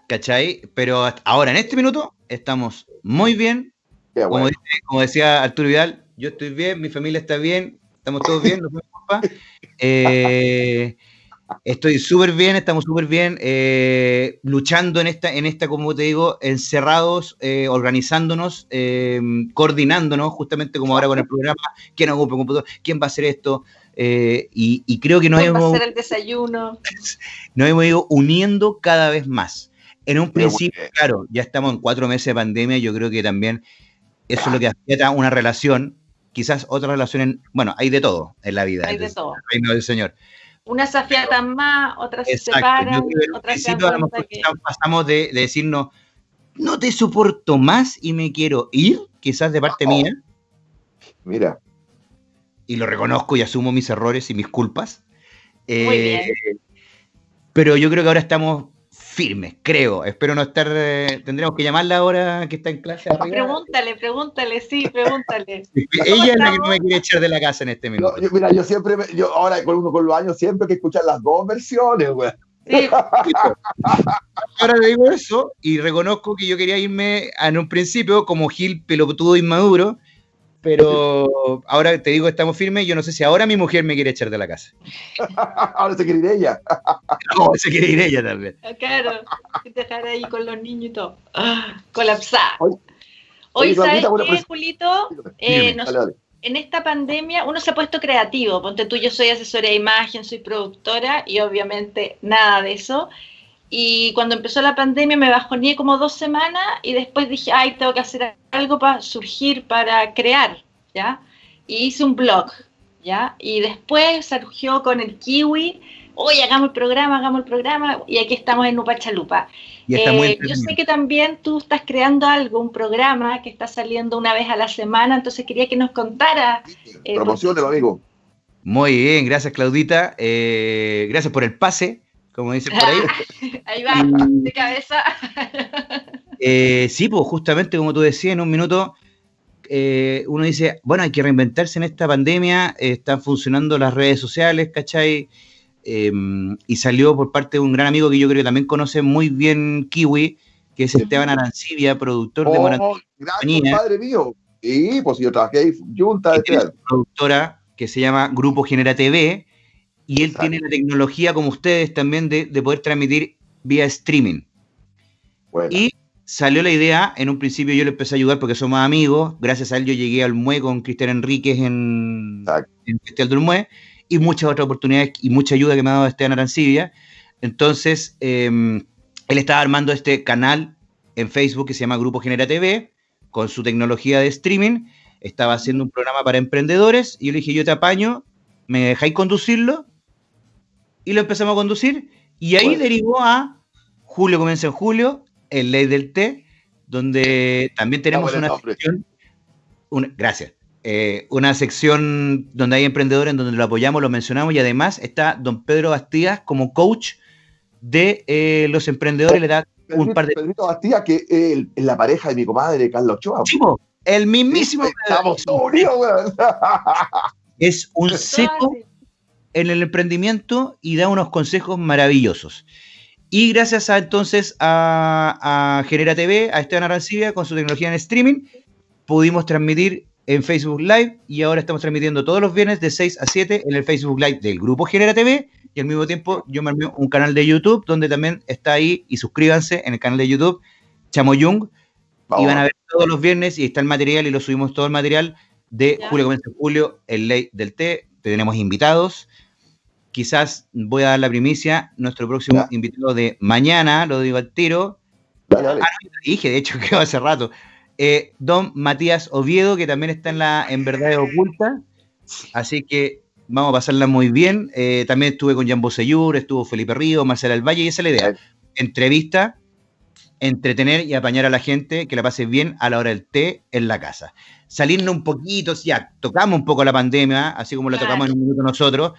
Speaker 3: ¿Cachai? Pero ahora, en este minuto, estamos muy bien. Como, decía Arturo Vidal, yo estoy bien, mi familia está bien, estamos todos bien, no eh, estoy súper bien, estamos súper bien, eh, luchando en esta, en esta, como te digo, encerrados, eh, organizándonos, coordinándonos, justamente como ahora con el programa, quién ocupa el computador, quién va a hacer esto, y, creo que nos hemos...
Speaker 2: el desayuno?
Speaker 3: Nos hemos ido uniendo cada vez más. En un principio, claro, ya estamos en cuatro meses de pandemia, yo creo que también eso es lo que afiata una relación, quizás otras relaciones, bueno, hay de todo en la vida.
Speaker 2: Hay de todo.
Speaker 3: Reino del Señor.
Speaker 2: Unas se afiatan más, otras se separan, otras se
Speaker 3: que... pasamos de, decirnos, no te soporto más y me quiero ir, quizás de parte mía.
Speaker 1: Mira.
Speaker 3: Y lo reconozco y asumo mis errores y mis culpas. Muy bien. Eh, pero yo creo que ahora estamos firme, creo. Espero no estar. Eh, tendremos que llamarla ahora que está en clase.
Speaker 2: Pregúntale, pregúntale, sí, pregúntale.
Speaker 3: Ella es la que no me quiere echar de la casa en este minuto.
Speaker 1: mira, yo siempre, yo ahora con uno con los años, siempre que escuchar las dos versiones, güey. Sí.
Speaker 3: Ahora le digo eso y reconozco que yo quería irme en un principio como Gil pelotudo inmaduro pero ahora te digo, estamos firmes. Yo no sé si ahora mi mujer me quiere echar de la casa.
Speaker 1: ahora se quiere ir ella.
Speaker 3: ahora se quiere ir ella también.
Speaker 2: Ah, claro, dejar ahí con los niños y todo. Ah, colapsar. Hoy, ¿sabes qué, Julito? Eh, en esta pandemia uno se ha puesto creativo. Ponte tú, yo soy asesora de imagen, soy productora y obviamente nada de eso. Y cuando empezó la pandemia me bajoné como dos semanas y después dije, ay, tengo que hacer algo para surgir, para crear, ¿ya? Y hice un blog, ¿ya? Y después surgió con el kiwi, oye, hagamos el programa, hagamos el programa, y aquí estamos en Nupachalupa. Eh, yo sé que también tú estás creando algo, un programa que está saliendo una vez a la semana, entonces quería que nos contara.
Speaker 1: Eh, amigo.
Speaker 3: Muy bien, gracias Claudita. Eh, gracias por el pase como dicen por ahí.
Speaker 2: ahí va, de cabeza.
Speaker 3: Eh, sí, pues justamente como tú decías en un minuto, eh, uno dice, bueno, hay que reinventarse en esta pandemia, están funcionando las redes sociales, ¿cachai? Em, y salió por parte de un gran amigo que yo creo que también conoce muy bien Kiwi, que es Esteban Arancibia, productor de
Speaker 1: oh, Gracias, padre mío. Sí, pues yo trabajé ahí junta de
Speaker 3: productora que se llama Grupo Genera TV, y él tiene la tecnología, como ustedes también, de, poder transmitir vía streaming. Y salió la idea, en un principio yo le empecé a ayudar porque somos amigos, gracias a él yo llegué al MUE con Cristian Enríquez en, en Festival del MUE, y muchas otras oportunidades y mucha ayuda que me ha dado Esteban Arancibia. Entonces, em, él estaba armando este canal en Facebook que se llama Grupo Genera TV, con su tecnología de streaming, estaba haciendo un programa para emprendedores, y yo le dije, yo te apaño, me dejáis conducirlo, y lo empezamos a conducir. Y ahí derivó a Julio comienza en julio, el Ley del Té, donde también tenemos una sección. gracias. Eh, una sección donde hay emprendedores, en donde lo apoyamos, lo mencionamos y además está don Pedro Bastías como coach de eh, los emprendedores. Le da un par de.
Speaker 1: Pedrito Bastías, que es la pareja de mi comadre Carlos Ochoa.
Speaker 3: el mismísimo.
Speaker 1: estamos unidos,
Speaker 3: Es un seco en el emprendimiento y da unos consejos maravillosos. Y gracias a entonces a, Genera TV, a Esteban Arancibia con su tecnología en streaming, pudimos transmitir en Facebook Live y ahora estamos transmitiendo todos los viernes de 6 a 7 en el Facebook Live del grupo Genera TV y al mismo tiempo yo me armé un canal de YouTube donde también está ahí y suscríbanse en el canal de YouTube Chamo Young. Y van a ver todos los viernes y está el material y lo subimos todo el material de Julio Comienza Julio, el Ley del Té, tenemos invitados quizás voy a dar la primicia, nuestro próximo invitado de mañana, lo digo al tiro. Ah, dije, de hecho, que hace rato. Eh, don Matías Oviedo, que también está en la En Verdad Oculta. Así que vamos a pasarla muy bien. Eh, también estuve con Jan Boseyur, estuvo Felipe Río, Marcela Valle, y esa es la idea. Entrevista entretener y apañar a la gente que la pase bien a la hora del té en la casa. Salirnos un poquito, ya, tocamos un poco la pandemia, así como la tocamos en un minuto nosotros,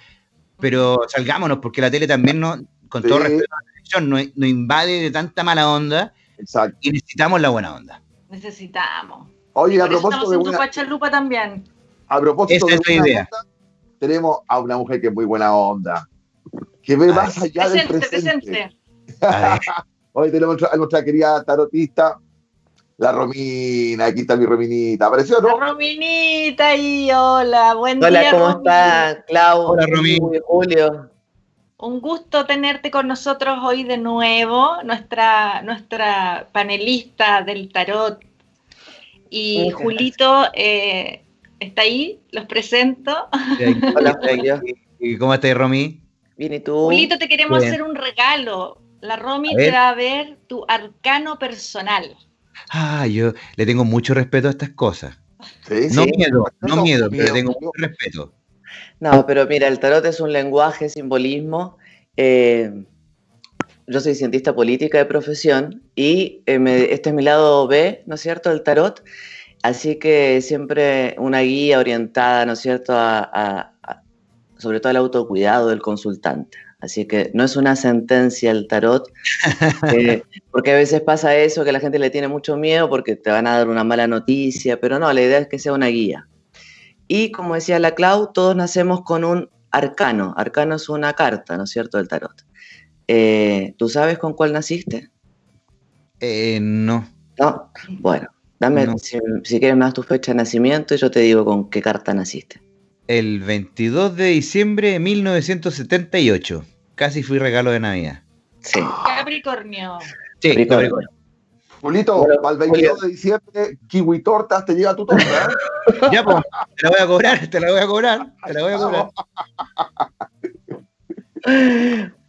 Speaker 3: pero salgámonos, porque la tele también, no, con todo respeto a la televisión, nos, invade de tanta mala onda y necesitamos la buena onda.
Speaker 2: Necesitamos.
Speaker 1: Oye, a propósito de
Speaker 2: una... también.
Speaker 1: A propósito de idea. tenemos a una mujer que es muy buena onda, que ve más allá del presente. Hoy tenemos a nuestra querida tarotista, la Romina, aquí está mi Rominita. ¿Apareció, no?
Speaker 2: La Rominita y hola, buen
Speaker 4: día.
Speaker 2: Hola,
Speaker 4: ¿cómo estás, Clau?
Speaker 3: Hola, Romina.
Speaker 4: Julio.
Speaker 2: Un gusto tenerte con nosotros hoy de nuevo, nuestra, nuestra panelista del tarot. Y Julito eh, está ahí, los presento.
Speaker 3: Hola, ¿Y cómo estás, Romy?
Speaker 4: Bien, ¿y tú?
Speaker 2: Julito, te queremos hacer un regalo. La Romy te va a ver tu arcano personal.
Speaker 3: Ah, yo le tengo mucho respeto a estas cosas. no miedo, no, miedo, pero tengo mucho respeto.
Speaker 4: No, pero mira, el tarot es un lenguaje, simbolismo. Eh, yo soy cientista política de profesión y eh, este es mi lado B, ¿no es cierto?, del tarot. Así que siempre una guía orientada, ¿no es cierto?, sobre todo al autocuidado del consultante. Así que no es una sentencia el tarot, eh, porque a veces pasa eso, que la gente le tiene mucho miedo porque te van a dar una mala noticia, pero no, la idea es que sea una guía. Y como decía la Clau, todos nacemos con un arcano. Arcano es una carta, ¿no es cierto?, del tarot. Eh, ¿Tú sabes con cuál naciste?
Speaker 3: Eh, no.
Speaker 4: No, bueno, dame, Si, si, quieres más tu fecha de nacimiento y yo te digo con qué carta naciste
Speaker 3: el 22 de diciembre de 1978. Casi fui regalo de Navidad.
Speaker 2: Sí. Capricornio.
Speaker 3: Sí, Capricornio.
Speaker 1: Julito, para el 22 de diciembre, kiwi tortas, te llega tu torta. ¿eh?
Speaker 3: ya, pues, te la voy a cobrar, te la voy a cobrar, te la voy a cobrar.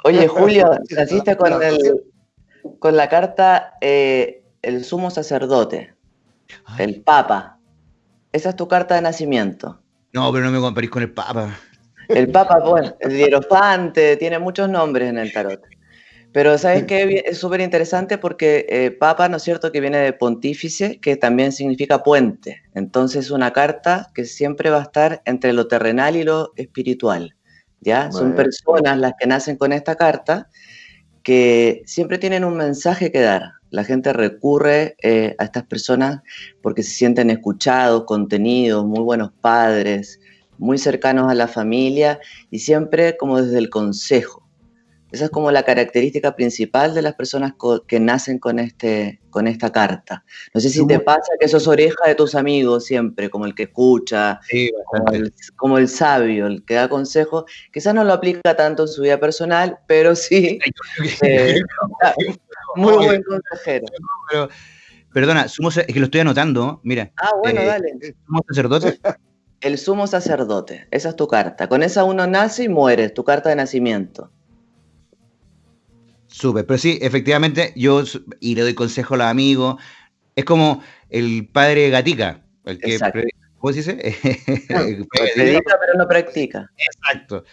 Speaker 4: Oye, Julio, naciste con, el, con la carta eh, el sumo sacerdote, el papa. Esa es tu carta de nacimiento.
Speaker 3: No, pero no me comparís con el Papa.
Speaker 4: El Papa, bueno, el hierofante, tiene muchos nombres en el tarot. Pero ¿sabes qué? Es súper interesante porque eh, Papa, ¿no es cierto?, que viene de pontífice, que también significa puente. Entonces es una carta que siempre va a estar entre lo terrenal y lo espiritual. ¿Ya? Son personas las que nacen con esta carta que siempre tienen un mensaje que dar. La gente recurre eh, a estas personas porque se sienten escuchados, contenidos, muy buenos padres, muy cercanos a la familia y siempre como desde el consejo. Esa es como la característica principal de las personas que nacen con, este, con esta carta. No sé si te pasa que sos oreja de tus amigos siempre, como el que escucha, como, el, sabio, el que da consejos. Quizás no lo aplica tanto en su vida personal, pero sí. Eh, muy buen consejero.
Speaker 3: perdona, es que lo estoy anotando, mira.
Speaker 4: Ah, bueno, eh, dale.
Speaker 3: ¿Sumo sacerdote?
Speaker 4: El sumo sacerdote, esa es tu carta. Con esa uno nace y muere, tu carta de nacimiento.
Speaker 3: Súper, pero sí, efectivamente, yo y le doy consejo a los amigos. Es como el padre Gatica, el que. ¿Cómo se dice?
Speaker 4: predica, pero no practica.
Speaker 3: Exacto.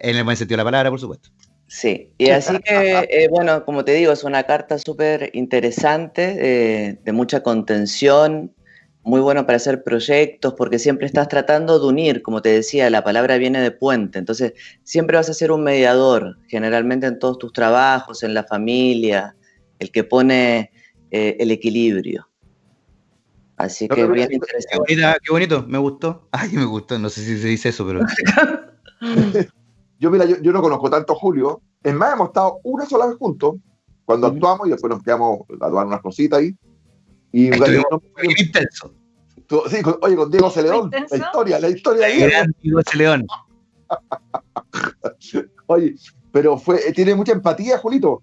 Speaker 3: En el buen sentido de la palabra, por supuesto.
Speaker 4: Sí, y así que, eh, bueno, como te digo, es una carta súper interesante, eh, de mucha contención, muy bueno para hacer proyectos porque siempre estás tratando de unir, como te decía, la palabra viene de puente, entonces siempre vas a ser un mediador, generalmente en todos tus trabajos, en la familia, el que pone eh, el equilibrio. Así que bien interesante.
Speaker 3: Qué, bonito, me gustó. Ay, me gustó, no sé si se dice eso, pero...
Speaker 1: yo, mira, yo, no conozco tanto a Julio, es más, hemos estado una sola vez juntos, cuando actuamos y después nos quedamos a dar unas cositas ahí. Y
Speaker 3: muy intenso.
Speaker 1: Sí, oye, con Diego Celeón, la historia, la historia ahí.
Speaker 3: Diego Celeón.
Speaker 1: oye, pero fue, eh, tiene mucha empatía, Julito.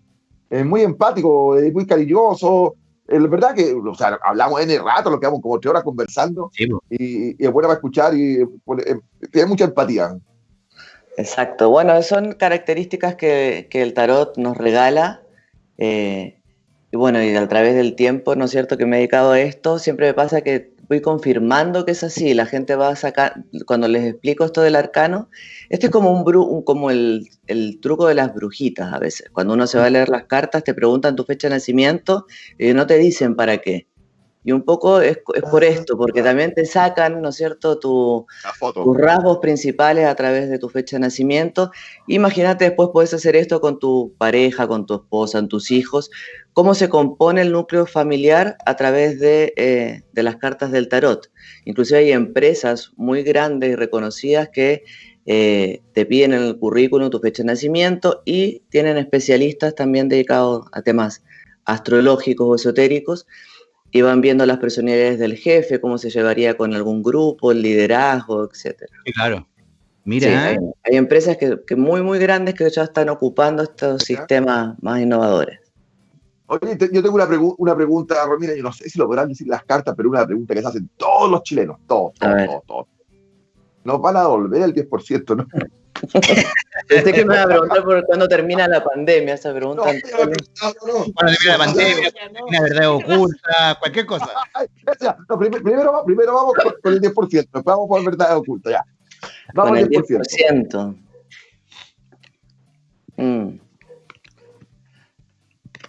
Speaker 1: Es muy empático, es muy cariñoso. Es verdad que, o sea, hablamos en el rato, lo quedamos como tres horas conversando. y, es bueno para escuchar y eh, tiene mucha empatía.
Speaker 4: Exacto. Bueno, son características que, que el tarot nos regala. Eh, y bueno, y a través del tiempo, ¿no es cierto?, que me he dedicado a esto, siempre me pasa que voy confirmando que es así. La gente va a sacar, cuando les explico esto del arcano, este es como, un, como el, truco de las brujitas a veces. Cuando uno se va a leer las cartas, te preguntan tu fecha de nacimiento y no te dicen para qué. Y un poco es, por esto, porque también te sacan, ¿no es cierto?, tus rasgos principales a través de tu fecha de nacimiento. Imagínate después puedes hacer esto con tu pareja, con tu esposa, con tus hijos, cómo se compone el núcleo familiar a través de, eh, de las cartas del tarot. Inclusive hay empresas muy grandes y reconocidas que eh, te piden en el currículum tu fecha de nacimiento y tienen especialistas también dedicados a temas astrológicos o esotéricos y van viendo las personalidades del jefe, cómo se llevaría con algún grupo, el liderazgo, etc.
Speaker 3: claro. Mira,
Speaker 4: hay, empresas que, muy, muy grandes que ya están ocupando estos sistemas más innovadores.
Speaker 1: Oye, yo tengo una, una pregunta, Romina, yo no sé si lo podrán decir las cartas, pero una pregunta que se hacen todos los chilenos, todos, todos, todos, todos. Nos van a devolver el 10%, ¿no?
Speaker 4: Pensé que me iba a preguntar por cuándo termina la pandemia, esa pregunta. No, no,
Speaker 3: no, Cuando termina la pandemia, la verdad oculta, cualquier cosa.
Speaker 1: primero, primero, vamos con, el 10%, después vamos por verdad oculta, ya.
Speaker 4: Vamos con el 10%. Mm.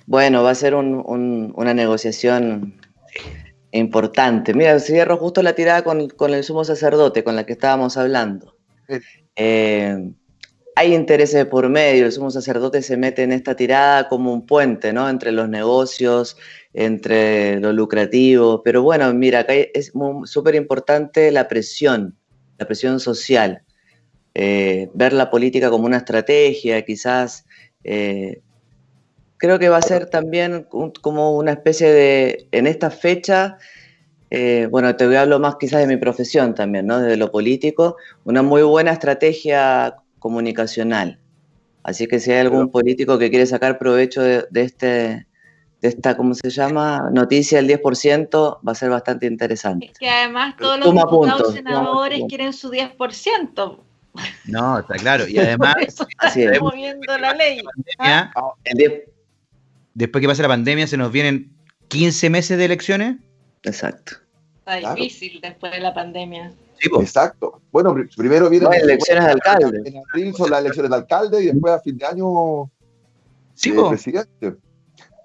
Speaker 4: Bueno, va a ser un, un, una negociación importante. Mira, cierro justo la tirada con, con el sumo sacerdote, con la que estábamos hablando. Eh, hay intereses por medio, el sumo sacerdote se mete en esta tirada como un puente, ¿no? Entre los negocios, entre lo lucrativo, pero bueno, mira, acá es súper importante la presión, la presión social, eh, ver la política como una estrategia, quizás, eh, creo que va a ser también como una especie de, en esta fecha, eh, bueno, te voy a hablar más quizás de mi profesión también, ¿no? Desde lo político, una muy buena estrategia comunicacional. Así que si hay algún político que quiere sacar provecho de, este, de esta, ¿cómo se llama? Noticia del 10%, va a ser bastante interesante.
Speaker 2: Es que además todos los diputados senadores quieren su 10%.
Speaker 3: No, está claro. Y además,
Speaker 2: moviendo la ley.
Speaker 3: ¿Ah? Después que pase la pandemia, se nos vienen 15 meses de elecciones.
Speaker 4: Exacto.
Speaker 2: Está difícil después de la pandemia.
Speaker 1: Sí, Exacto. Bueno, primero vienen
Speaker 4: las elecciones de alcalde.
Speaker 1: En abril son las elecciones de alcalde y después a fin de año
Speaker 3: sí, eh, presidente.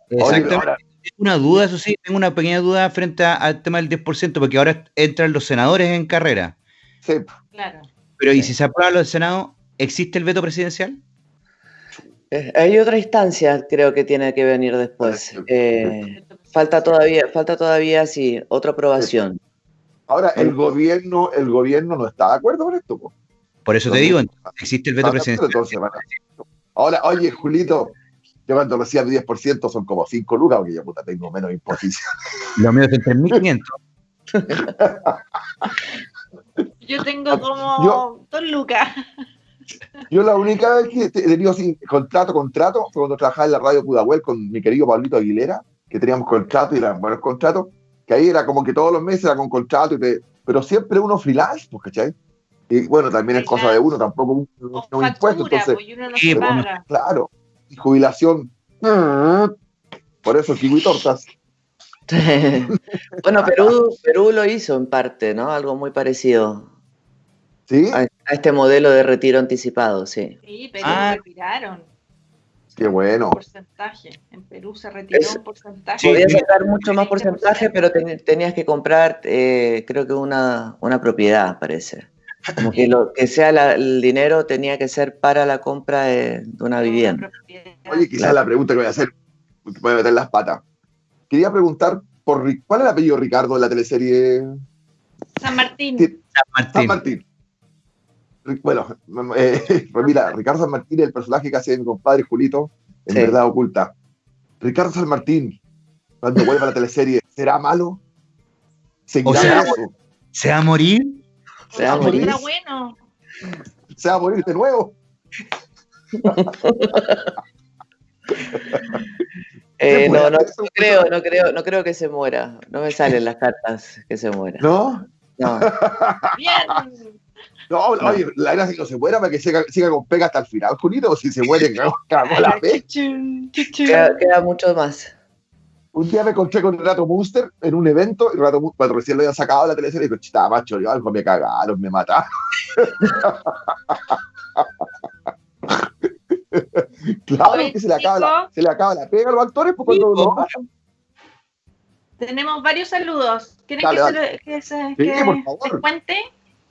Speaker 3: Exactamente. Tengo una duda, eso sí, tengo una pequeña duda frente al tema del 10%, porque ahora entran los senadores en carrera.
Speaker 1: Sí.
Speaker 2: Claro.
Speaker 3: Pero ¿y si se aprueba lo del Senado, existe el veto presidencial?
Speaker 4: Eh, hay otra instancia, creo que tiene que venir después. Eh, falta todavía, falta todavía, sí, otra aprobación.
Speaker 1: Ahora, el gobierno, el gobierno no está de acuerdo con esto.
Speaker 3: Por eso te digo, existe el veto presidencial.
Speaker 1: Ahora, oye, Julito, yo cuando decía el 10% son como 5 lucas, porque yo puta tengo menos imposición.
Speaker 3: Lo mío es 3.500.
Speaker 2: yo tengo como 2 lucas.
Speaker 1: Yo la única vez que he tenido así, contrato, contrato, fue cuando trabajaba en la radio Pudahuel con mi querido Pablito Aguilera, que teníamos contrato y eran buenos contratos, que ahí era como que todos los meses era con contrato, y pero siempre uno freelance, pues, ¿cachai? Y bueno, también es cosa de uno, tampoco un, un impuesto, entonces.
Speaker 2: Pues,
Speaker 1: claro, y jubilación. Por eso kiwi tortas.
Speaker 4: bueno, Perú, Perú lo hizo en parte, ¿no? Algo muy parecido.
Speaker 1: ¿Sí?
Speaker 4: A, este modelo de retiro anticipado,
Speaker 2: sí. Sí, Perú ah. retiraron.
Speaker 1: Qué bueno.
Speaker 2: Porcentaje. En Perú se retiró un porcentaje.
Speaker 4: podías sacar mucho más porcentaje, pero tenías que comprar, eh, creo que una, una propiedad, parece. Como que lo que sea el dinero tenía que ser para la compra de, una vivienda.
Speaker 1: Oye, quizás la pregunta que voy a hacer, voy a meter las patas. Quería preguntar, por ¿cuál es el apellido Ricardo de la teleserie?
Speaker 2: San Martín.
Speaker 1: San Martín. San Martín. Bueno, eh, pues mira, Ricardo San Martín es el personaje que hace mi compadre Julito en Verdad Oculta. Ricardo San Martín, cuando vuelva a la teleserie, ¿será malo?
Speaker 3: ¿Seguirá sea, ¿Se va a morir?
Speaker 2: ¿Se va a morir? bueno.
Speaker 1: ¿Se va a morir de nuevo?
Speaker 4: Eh, no, no, no, creo, no creo, no creo que se muera. No me salen las cartas que se muera.
Speaker 1: ¿No?
Speaker 4: No.
Speaker 2: Bien.
Speaker 1: No, oye, la gracia que no se muera para que siga, siga, con pega hasta el final, Julito, o si se muere, cagamos la.
Speaker 4: Queda, queda, mucho más.
Speaker 1: Un día me encontré con Renato Munster en un evento, y Renato Munster, cuando recién lo habían sacado de la televisión, y dijo, chita, macho, yo algo me cagaron, me mataron. claro,
Speaker 2: Oye,
Speaker 1: que se le, acaba la, se le acaba la pega a los actores pues, cuando
Speaker 3: Sí,
Speaker 1: lo
Speaker 3: po.
Speaker 1: hacen.
Speaker 2: Tenemos varios saludos. ¿Quieren
Speaker 1: Dale,
Speaker 2: que,
Speaker 1: dale.
Speaker 2: se, que, se,
Speaker 1: Sí,
Speaker 2: que les cuente?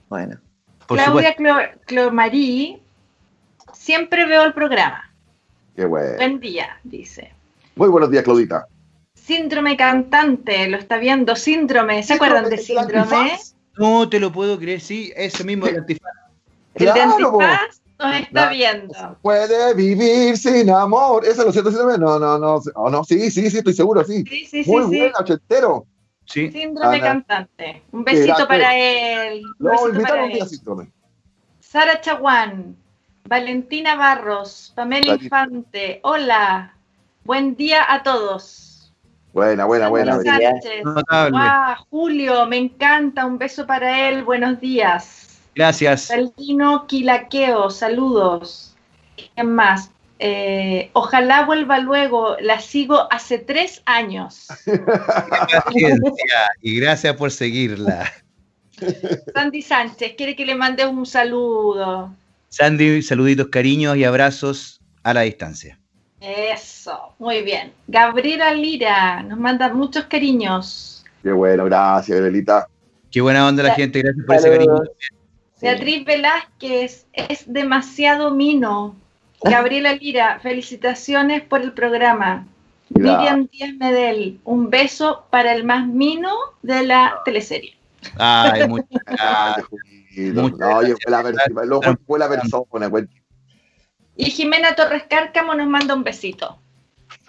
Speaker 4: Bueno,
Speaker 3: Por
Speaker 2: Claudia. Clo- Clomarí, siempre veo el programa.
Speaker 1: Qué bueno.
Speaker 2: Buen día, dice.
Speaker 1: Muy buenos días, Claudita.
Speaker 2: Síndrome cantante, lo está viendo. Síndrome, ¿se acuerdan de
Speaker 1: ¿El
Speaker 2: síndrome?
Speaker 3: No te lo puedo creer, sí, ese mismo del antifaz.
Speaker 2: El
Speaker 1: Claro,
Speaker 2: nos está viendo.
Speaker 1: Puede vivir sin amor. ¿Eso lo siento síndrome? No, no, no. Oh, no. Sí, sí, sí, estoy seguro, sí.
Speaker 2: Sí, sí, sí,
Speaker 1: Muy
Speaker 2: sí.
Speaker 1: buena, ochentero.
Speaker 3: Sí.
Speaker 2: Síndrome
Speaker 1: Ana.
Speaker 2: cantante. Un besito para él. Un besito para
Speaker 1: síndrome.
Speaker 2: Sara Chaguán, Valentina Barros, Pamela. Infante. Hola. Buen día a todos.
Speaker 1: Buena, buena, buena.
Speaker 2: Guau, Julio, me encanta. Un beso para él. Buenos días.
Speaker 3: Gracias.
Speaker 2: Salvino Quilaqueo, saludos. ¿Quién más? Eh, ojalá vuelva luego. La sigo hace tres años.
Speaker 3: Paciencia, y gracias por seguirla.
Speaker 2: Sandy Sánchez, quiere que le mande un saludo.
Speaker 3: Sandy, saluditos, cariños y abrazos a la distancia.
Speaker 2: Eso, muy bien. Gabriela Lira nos manda muchos cariños.
Speaker 1: Qué bueno, gracias, Belita.
Speaker 3: Qué buena onda la gente, gracias por ese cariño.
Speaker 2: Beatriz Velázquez, es demasiado mino. Gabriela Lira, felicitaciones por el programa.
Speaker 1: Gracias.
Speaker 2: Miriam Díaz Medel, un beso para el más mino de la teleserie.
Speaker 3: Ay, muchas
Speaker 1: Ay,
Speaker 3: gracias.
Speaker 1: Julito.
Speaker 3: Muchas
Speaker 1: No, oye, fue la, persona, fue la persona.
Speaker 2: Y Jimena Torres Cárcamo nos manda un besito.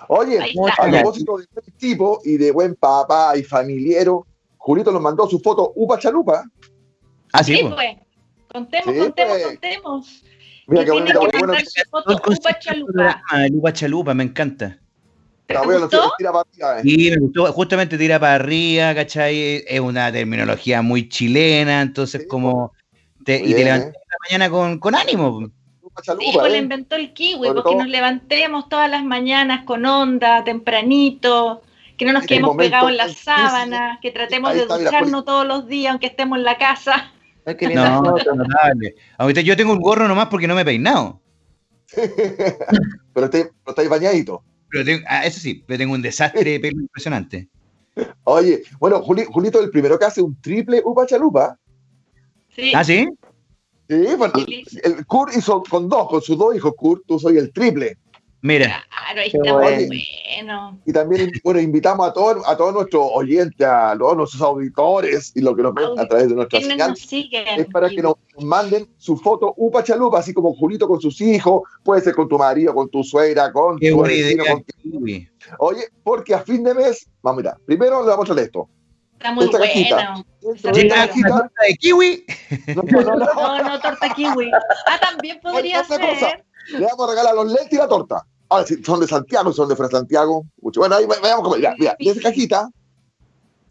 Speaker 1: Oye, a propósito de buen tipo y de buen papá y familiero, Julito nos mandó su foto Upa Chalupa.
Speaker 3: Ah, sí, pues.
Speaker 2: pues. Contemos,
Speaker 1: Sí,
Speaker 2: contemos,
Speaker 1: pues.
Speaker 2: contemos.
Speaker 1: Mira qué
Speaker 2: tiene
Speaker 1: bonito.
Speaker 2: que
Speaker 1: Bueno,
Speaker 2: mandar su
Speaker 3: Todo
Speaker 2: foto
Speaker 3: el concepto
Speaker 2: Upa
Speaker 3: del
Speaker 2: Chalupa.
Speaker 3: programa, el Upa Chalupa, me encanta.
Speaker 2: ¿Te
Speaker 1: la tira para arriba, eh.
Speaker 3: Y me gustó, justamente tira para arriba, ¿cachai? Es una terminología muy chilena, entonces
Speaker 1: Sí,
Speaker 3: como... Te, y te
Speaker 1: eh.
Speaker 3: levantas en la mañana con, con ánimo.
Speaker 1: Upa
Speaker 2: Sí,
Speaker 1: Chalupa,
Speaker 2: pues le
Speaker 1: eh.
Speaker 2: inventó el kiwi, porque
Speaker 1: todo-
Speaker 2: nos levantemos todas las mañanas con onda, tempranito, que no nos quedemos pegados en las sábanas, que tratemos de
Speaker 1: mira,
Speaker 2: ducharnos todos los días, aunque estemos en la casa.
Speaker 4: Ay, qué linda
Speaker 3: No,
Speaker 4: foto.
Speaker 3: notable. Ahorita yo tengo un gorro nomás porque no me he peinado.
Speaker 1: pero estáis pero estáis bañaditos.
Speaker 3: Pero tengo, ah, eso sí, pero tengo un desastre de pelo impresionante.
Speaker 1: Oye, bueno, Juli- Julito es el primero que hace un triple Upa Chalupa.
Speaker 2: Sí,
Speaker 3: ¿Ah, sí?
Speaker 1: Sí, bueno, el Kurt hizo con dos, con sus dos hijos, Kurt, tú soy el triple.
Speaker 3: Mira,
Speaker 2: claro, ahí está muy
Speaker 1: bueno.
Speaker 2: bueno.
Speaker 1: Y también, bueno, invitamos a todos, a todos nuestros oyentes, a todos nuestros auditores y los que nos ven a través de nuestra
Speaker 2: ¿Quiénes
Speaker 1: señal. Es para que nos manden su foto Upa Chalupa, así como Julito con sus hijos, puede ser con tu marido, con tu suegra, con
Speaker 3: qué
Speaker 1: tu vecino, con-
Speaker 3: Kiwi.
Speaker 1: Oye, porque a fin de mes, vamos, mira, primero le vamos a mostrar esto.
Speaker 2: Está muy
Speaker 1: esta
Speaker 2: bueno.
Speaker 1: Esta
Speaker 3: torta de kiwi.
Speaker 1: no, no, no, no.
Speaker 2: No, no, torta kiwi. Ah, también podría
Speaker 1: cosa.
Speaker 2: ser.
Speaker 1: Le vamos a regalar los lentes y la torta. Ahora, si son de Santiago, son de Fra Santiago. Mucho. Bueno, ahí va- veamos cómo. Mira, mira, y esa cajita.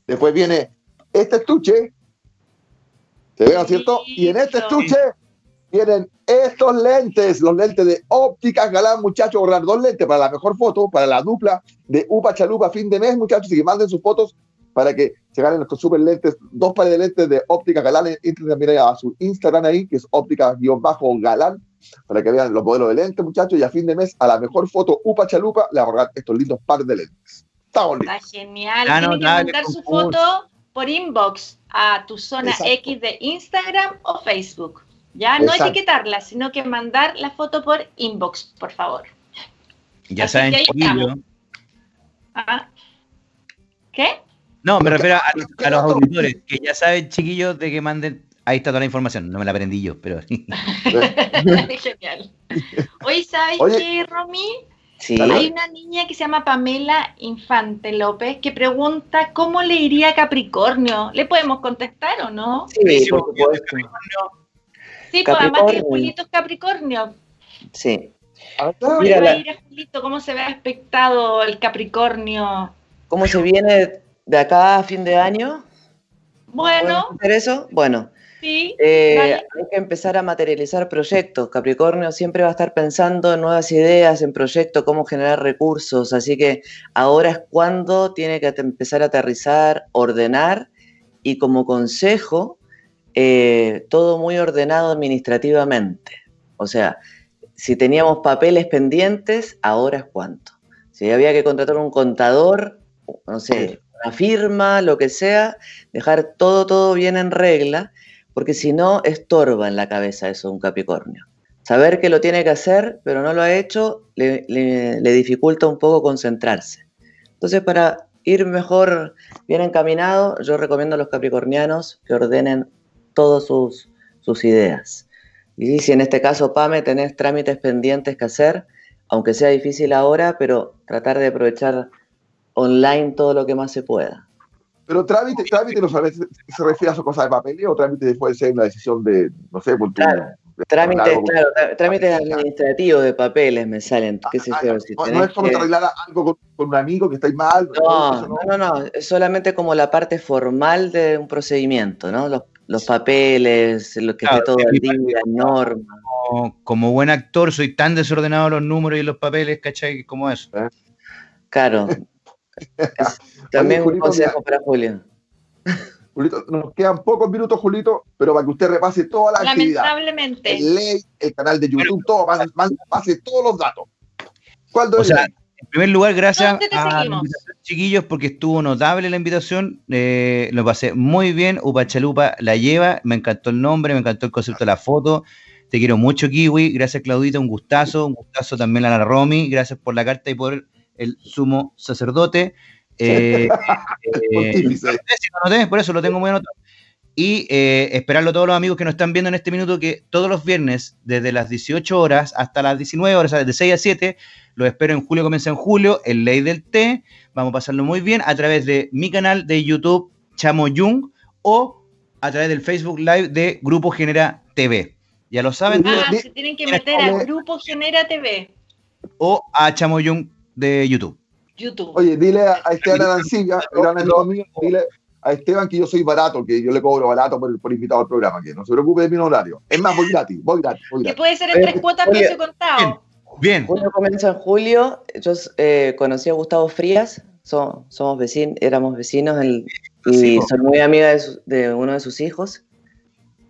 Speaker 1: Después viene este estuche. ¿Se ve, no es cierto? Y en este estuche vienen estos lentes, los lentes de ópticas galán, muchachos. Ahorrar dos lentes para la mejor foto, para la dupla de Upa Chalupa fin de mes, muchachos. Y que manden sus fotos para que se ganen nuestros super lentes, dos pares de lentes de óptica galán. Entren también a su Instagram ahí, que es óptica-galán para que vean los modelos de lentes, muchachos, y a fin de mes, a la mejor foto Upa Chalupa, le vamos a regalar estos lindos par de lentes. Estamos.
Speaker 2: Está genial.
Speaker 3: Ah, no,
Speaker 2: que
Speaker 3: dale,
Speaker 2: mandar su foto por inbox a tu zona
Speaker 1: Exacto.
Speaker 2: X de Instagram o Facebook. Ya no
Speaker 1: Exacto.
Speaker 2: etiquetarla, sino que mandar la foto por inbox, por favor.
Speaker 3: Ya
Speaker 2: Así
Speaker 3: saben.
Speaker 2: Ah. ¿Qué?
Speaker 3: No, me refiero a, los- a los auditores, que ya saben, chiquillos, de que manden. Ahí está toda la información. No me la aprendí yo, pero.
Speaker 2: Genial. Hoy, ¿sabes
Speaker 1: Oye.
Speaker 2: qué, Romy?
Speaker 4: Sí.
Speaker 2: Hay una niña que se llama Pamela Infante López que pregunta cómo le iría a Capricornio. ¿Le podemos contestar o no?
Speaker 4: Sí,
Speaker 3: Sí,
Speaker 4: por
Speaker 3: porque-
Speaker 4: supuesto.
Speaker 2: Sí, pues además que
Speaker 4: Capricornio.
Speaker 2: Julito es Capricornio.
Speaker 4: Sí.
Speaker 2: ¿Cómo
Speaker 4: Mira,
Speaker 2: le va a ir a Julito? ¿Cómo se ve aspectado el Capricornio?
Speaker 4: ¿Cómo se viene de acá a fin de año?
Speaker 2: Bueno.
Speaker 4: hacer eso? Bueno.
Speaker 2: Sí,
Speaker 4: eh, hay que empezar a materializar proyectos. Capricornio siempre va a estar pensando en nuevas ideas, en proyectos, cómo generar recursos. Así que ahora es cuando tiene que empezar a aterrizar, ordenar y como consejo, eh, todo muy ordenado administrativamente. O sea, si teníamos papeles pendientes, ahora es cuánto. Si había que contratar un contador, no sé, una firma, lo que sea, dejar todo, todo bien en regla, porque si no, estorba en la cabeza eso un Capricornio. Saber que lo tiene que hacer, pero no lo ha hecho, le, dificulta un poco concentrarse. Entonces, para ir mejor, bien encaminado, yo recomiendo a los capricornianos que ordenen todas sus, sus ideas. Y si en este caso, Pame, tenés trámites pendientes que hacer, aunque sea difícil ahora, pero tratar de aprovechar online todo lo que más se pueda.
Speaker 1: Pero trámite, trámite no sabes, se refiere a su cosa de papel o trámite puede ser una decisión de, no sé, por tu,
Speaker 4: claro. Trámites, claro, trámites administrativos de papeles me salen. ¿qué sé
Speaker 1: Ah,
Speaker 4: yo? Si
Speaker 1: no, es como
Speaker 4: que-
Speaker 1: arreglar algo con, con un amigo que estáis mal.
Speaker 4: No, no, no, no, es solamente como la parte formal de un procedimiento, ¿no? Los, los papeles, lo que
Speaker 3: Claro,
Speaker 4: esté todo
Speaker 3: en
Speaker 4: al día, normas.
Speaker 3: Como, como buen actor, soy tan desordenado los números y los papeles, ¿cachai? Como eso.
Speaker 4: Claro. También un
Speaker 1: Julito,
Speaker 4: consejo para Julio.
Speaker 1: Julito, nos quedan pocos minutos, Julito, pero para que usted repase toda la actividad.
Speaker 2: lamentablemente.
Speaker 1: El ley, el canal de YouTube, todo, pase, pase todos los datos. ¿Cuándo
Speaker 3: O sea, en primer lugar, gracias
Speaker 2: ¿Dónde te
Speaker 3: a chiquillos, porque estuvo notable la invitación. eh, lo pasé muy bien. Upachalupa la lleva. Me encantó el nombre, me encantó el concepto de la foto. Te quiero mucho, Kiwi. Gracias, Claudita. Un gustazo. Un gustazo también a la Romy. Gracias por la carta y por el sumo sacerdote. Eh, eh, lo por eso lo tengo muy anotado. Y eh, esperarlo a todos los amigos que nos están viendo en este minuto, que todos los viernes, desde las 18 horas hasta las 19 horas, o sea, de 6 a 7, los espero en julio, comienza en julio, en Ley del Té. Vamos a pasarlo muy bien a través de mi canal de YouTube, Chamo Jung, o a través del Facebook Live de Grupo Genera TV. Ya lo saben,
Speaker 2: Ah, se tienen que meter
Speaker 1: dile-
Speaker 2: grupo Genera TV,
Speaker 3: o a Chamo Jung de YouTube.
Speaker 2: YouTube.
Speaker 1: Oye, dile a, a Esteban Arancilla, gran amigo mío, dile a Esteban que yo soy barato, que yo le cobro barato por, por invitado al programa, que no se preocupe de mi horario. Es más, voy gratis, voy gratis, voy
Speaker 2: que
Speaker 1: gratis.
Speaker 2: puede ser en tres cuotas precio contado.
Speaker 3: Bien,
Speaker 4: Julio comienza en julio. Yo eh, conocí a Gustavo Frías. So- somos vecinos, éramos vecinos el- y
Speaker 3: Sí.
Speaker 4: soy muy amiga de, su- de uno de sus hijos.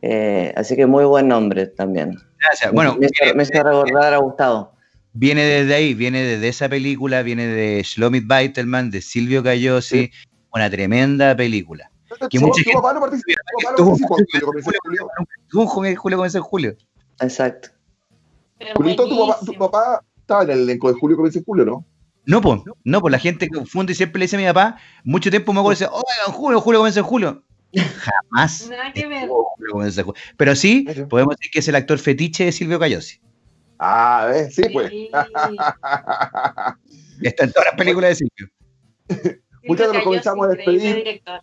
Speaker 4: Eh, así que muy buen nombre también.
Speaker 3: gracias. Bueno,
Speaker 4: me, hizo- me hizo recordar a Gustavo.
Speaker 3: Viene desde ahí, viene desde esa película, viene de Shlomit Beitelman, de Silvio Cayosi, una tremenda película. que
Speaker 1: Tu-
Speaker 3: mucha
Speaker 1: tu
Speaker 3: gente-
Speaker 1: papá no participó, tu papá no
Speaker 3: Tuvo-
Speaker 1: participó, Julio, comienza en julio.
Speaker 3: Comienza en julio.
Speaker 4: Exacto.
Speaker 1: Julito, tu papá, tu papá estaba en el elenco de Julio comienza en julio, ¿no?
Speaker 3: No, pues, no, pues la gente confunde y siempre le dice a mi papá, mucho tiempo me acuerdo dice, oigan, julio, julio comienza en julio. Jamás.
Speaker 2: Nada que ver.
Speaker 3: en. Pero sí, podemos decir que es el actor fetiche de Silvio Cayosi.
Speaker 1: Ah, ¿ves? Sí, pues.
Speaker 2: Sí.
Speaker 3: Está en todas las películas de Silvio.
Speaker 1: Muchachos, nos comenzamos a despedir.
Speaker 2: director.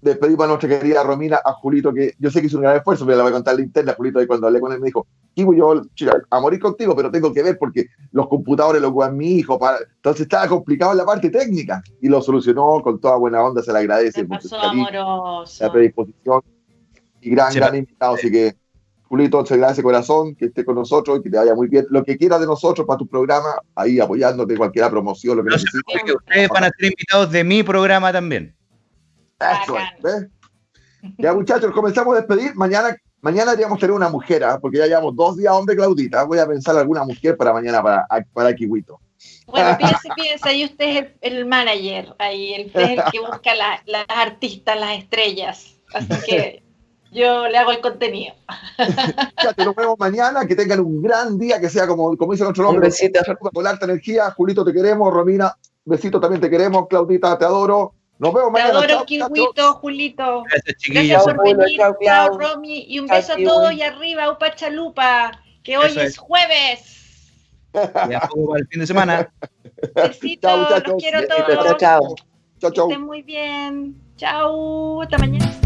Speaker 1: Despedimos a nuestra querida Romina, a Julito, que yo sé que hizo un gran esfuerzo, pero le voy a contar la interna. Julito, y cuando hablé con él, me dijo: Kiwi, yo chica, a morir contigo, pero tengo que ver porque los computadores lo ocupan mi hijo. Para... Entonces estaba complicado en la parte técnica y lo solucionó con toda buena onda. Se le agradece
Speaker 2: Se
Speaker 1: por su
Speaker 2: pasó
Speaker 1: cariño,
Speaker 2: amoroso.
Speaker 1: la predisposición y gran,
Speaker 3: Se
Speaker 1: gran invitado. Así que, Julito, se agradece corazón que esté con nosotros y que te vaya muy bien. Lo que quieras de nosotros para tu programa, ahí apoyándote, cualquier promoción, lo que
Speaker 3: No
Speaker 1: necesites.
Speaker 3: que ustedes van a ser invitados de mi programa también.
Speaker 1: Eso es. Ya, muchachos, comenzamos a despedir. Mañana, mañana deberíamos tener una mujer, ¿ah? porque ya llevamos dos días, hombre, Claudita. Voy a pensar alguna mujer para mañana, para, para Kiwito.
Speaker 2: Bueno, piense, piense, ahí usted es el, el manager, ahí el, usted es el que busca la- las artistas, las estrellas. Así que yo le hago el contenido.
Speaker 1: Ya, te nos vemos mañana. Que tengan un gran día, que sea como, como dice nuestro
Speaker 4: Un
Speaker 1: nombre.
Speaker 4: besito.
Speaker 1: Con alta energía. Julito, te queremos. Romina, besito, también te queremos. Claudita, te adoro. Nos vemos
Speaker 2: Te
Speaker 1: mañana.
Speaker 2: adoro,
Speaker 1: Chao,
Speaker 2: Julito.
Speaker 3: Gracias,
Speaker 2: Gracias
Speaker 3: chiquillos.
Speaker 2: por
Speaker 4: Chao, Julio,
Speaker 2: venir.
Speaker 4: chao,
Speaker 2: Chao. Romy. Y un
Speaker 4: Chao,
Speaker 2: beso a todos y arriba, Upa Chalupa, que hoy es
Speaker 3: es.
Speaker 2: jueves.
Speaker 3: Ya poco para el fin de semana.
Speaker 2: Besitos,
Speaker 1: Chao, muchachos.
Speaker 2: los quiero todos.
Speaker 4: Chao, chao.
Speaker 1: Chao,
Speaker 2: Que estén muy bien. Chao, hasta mañana.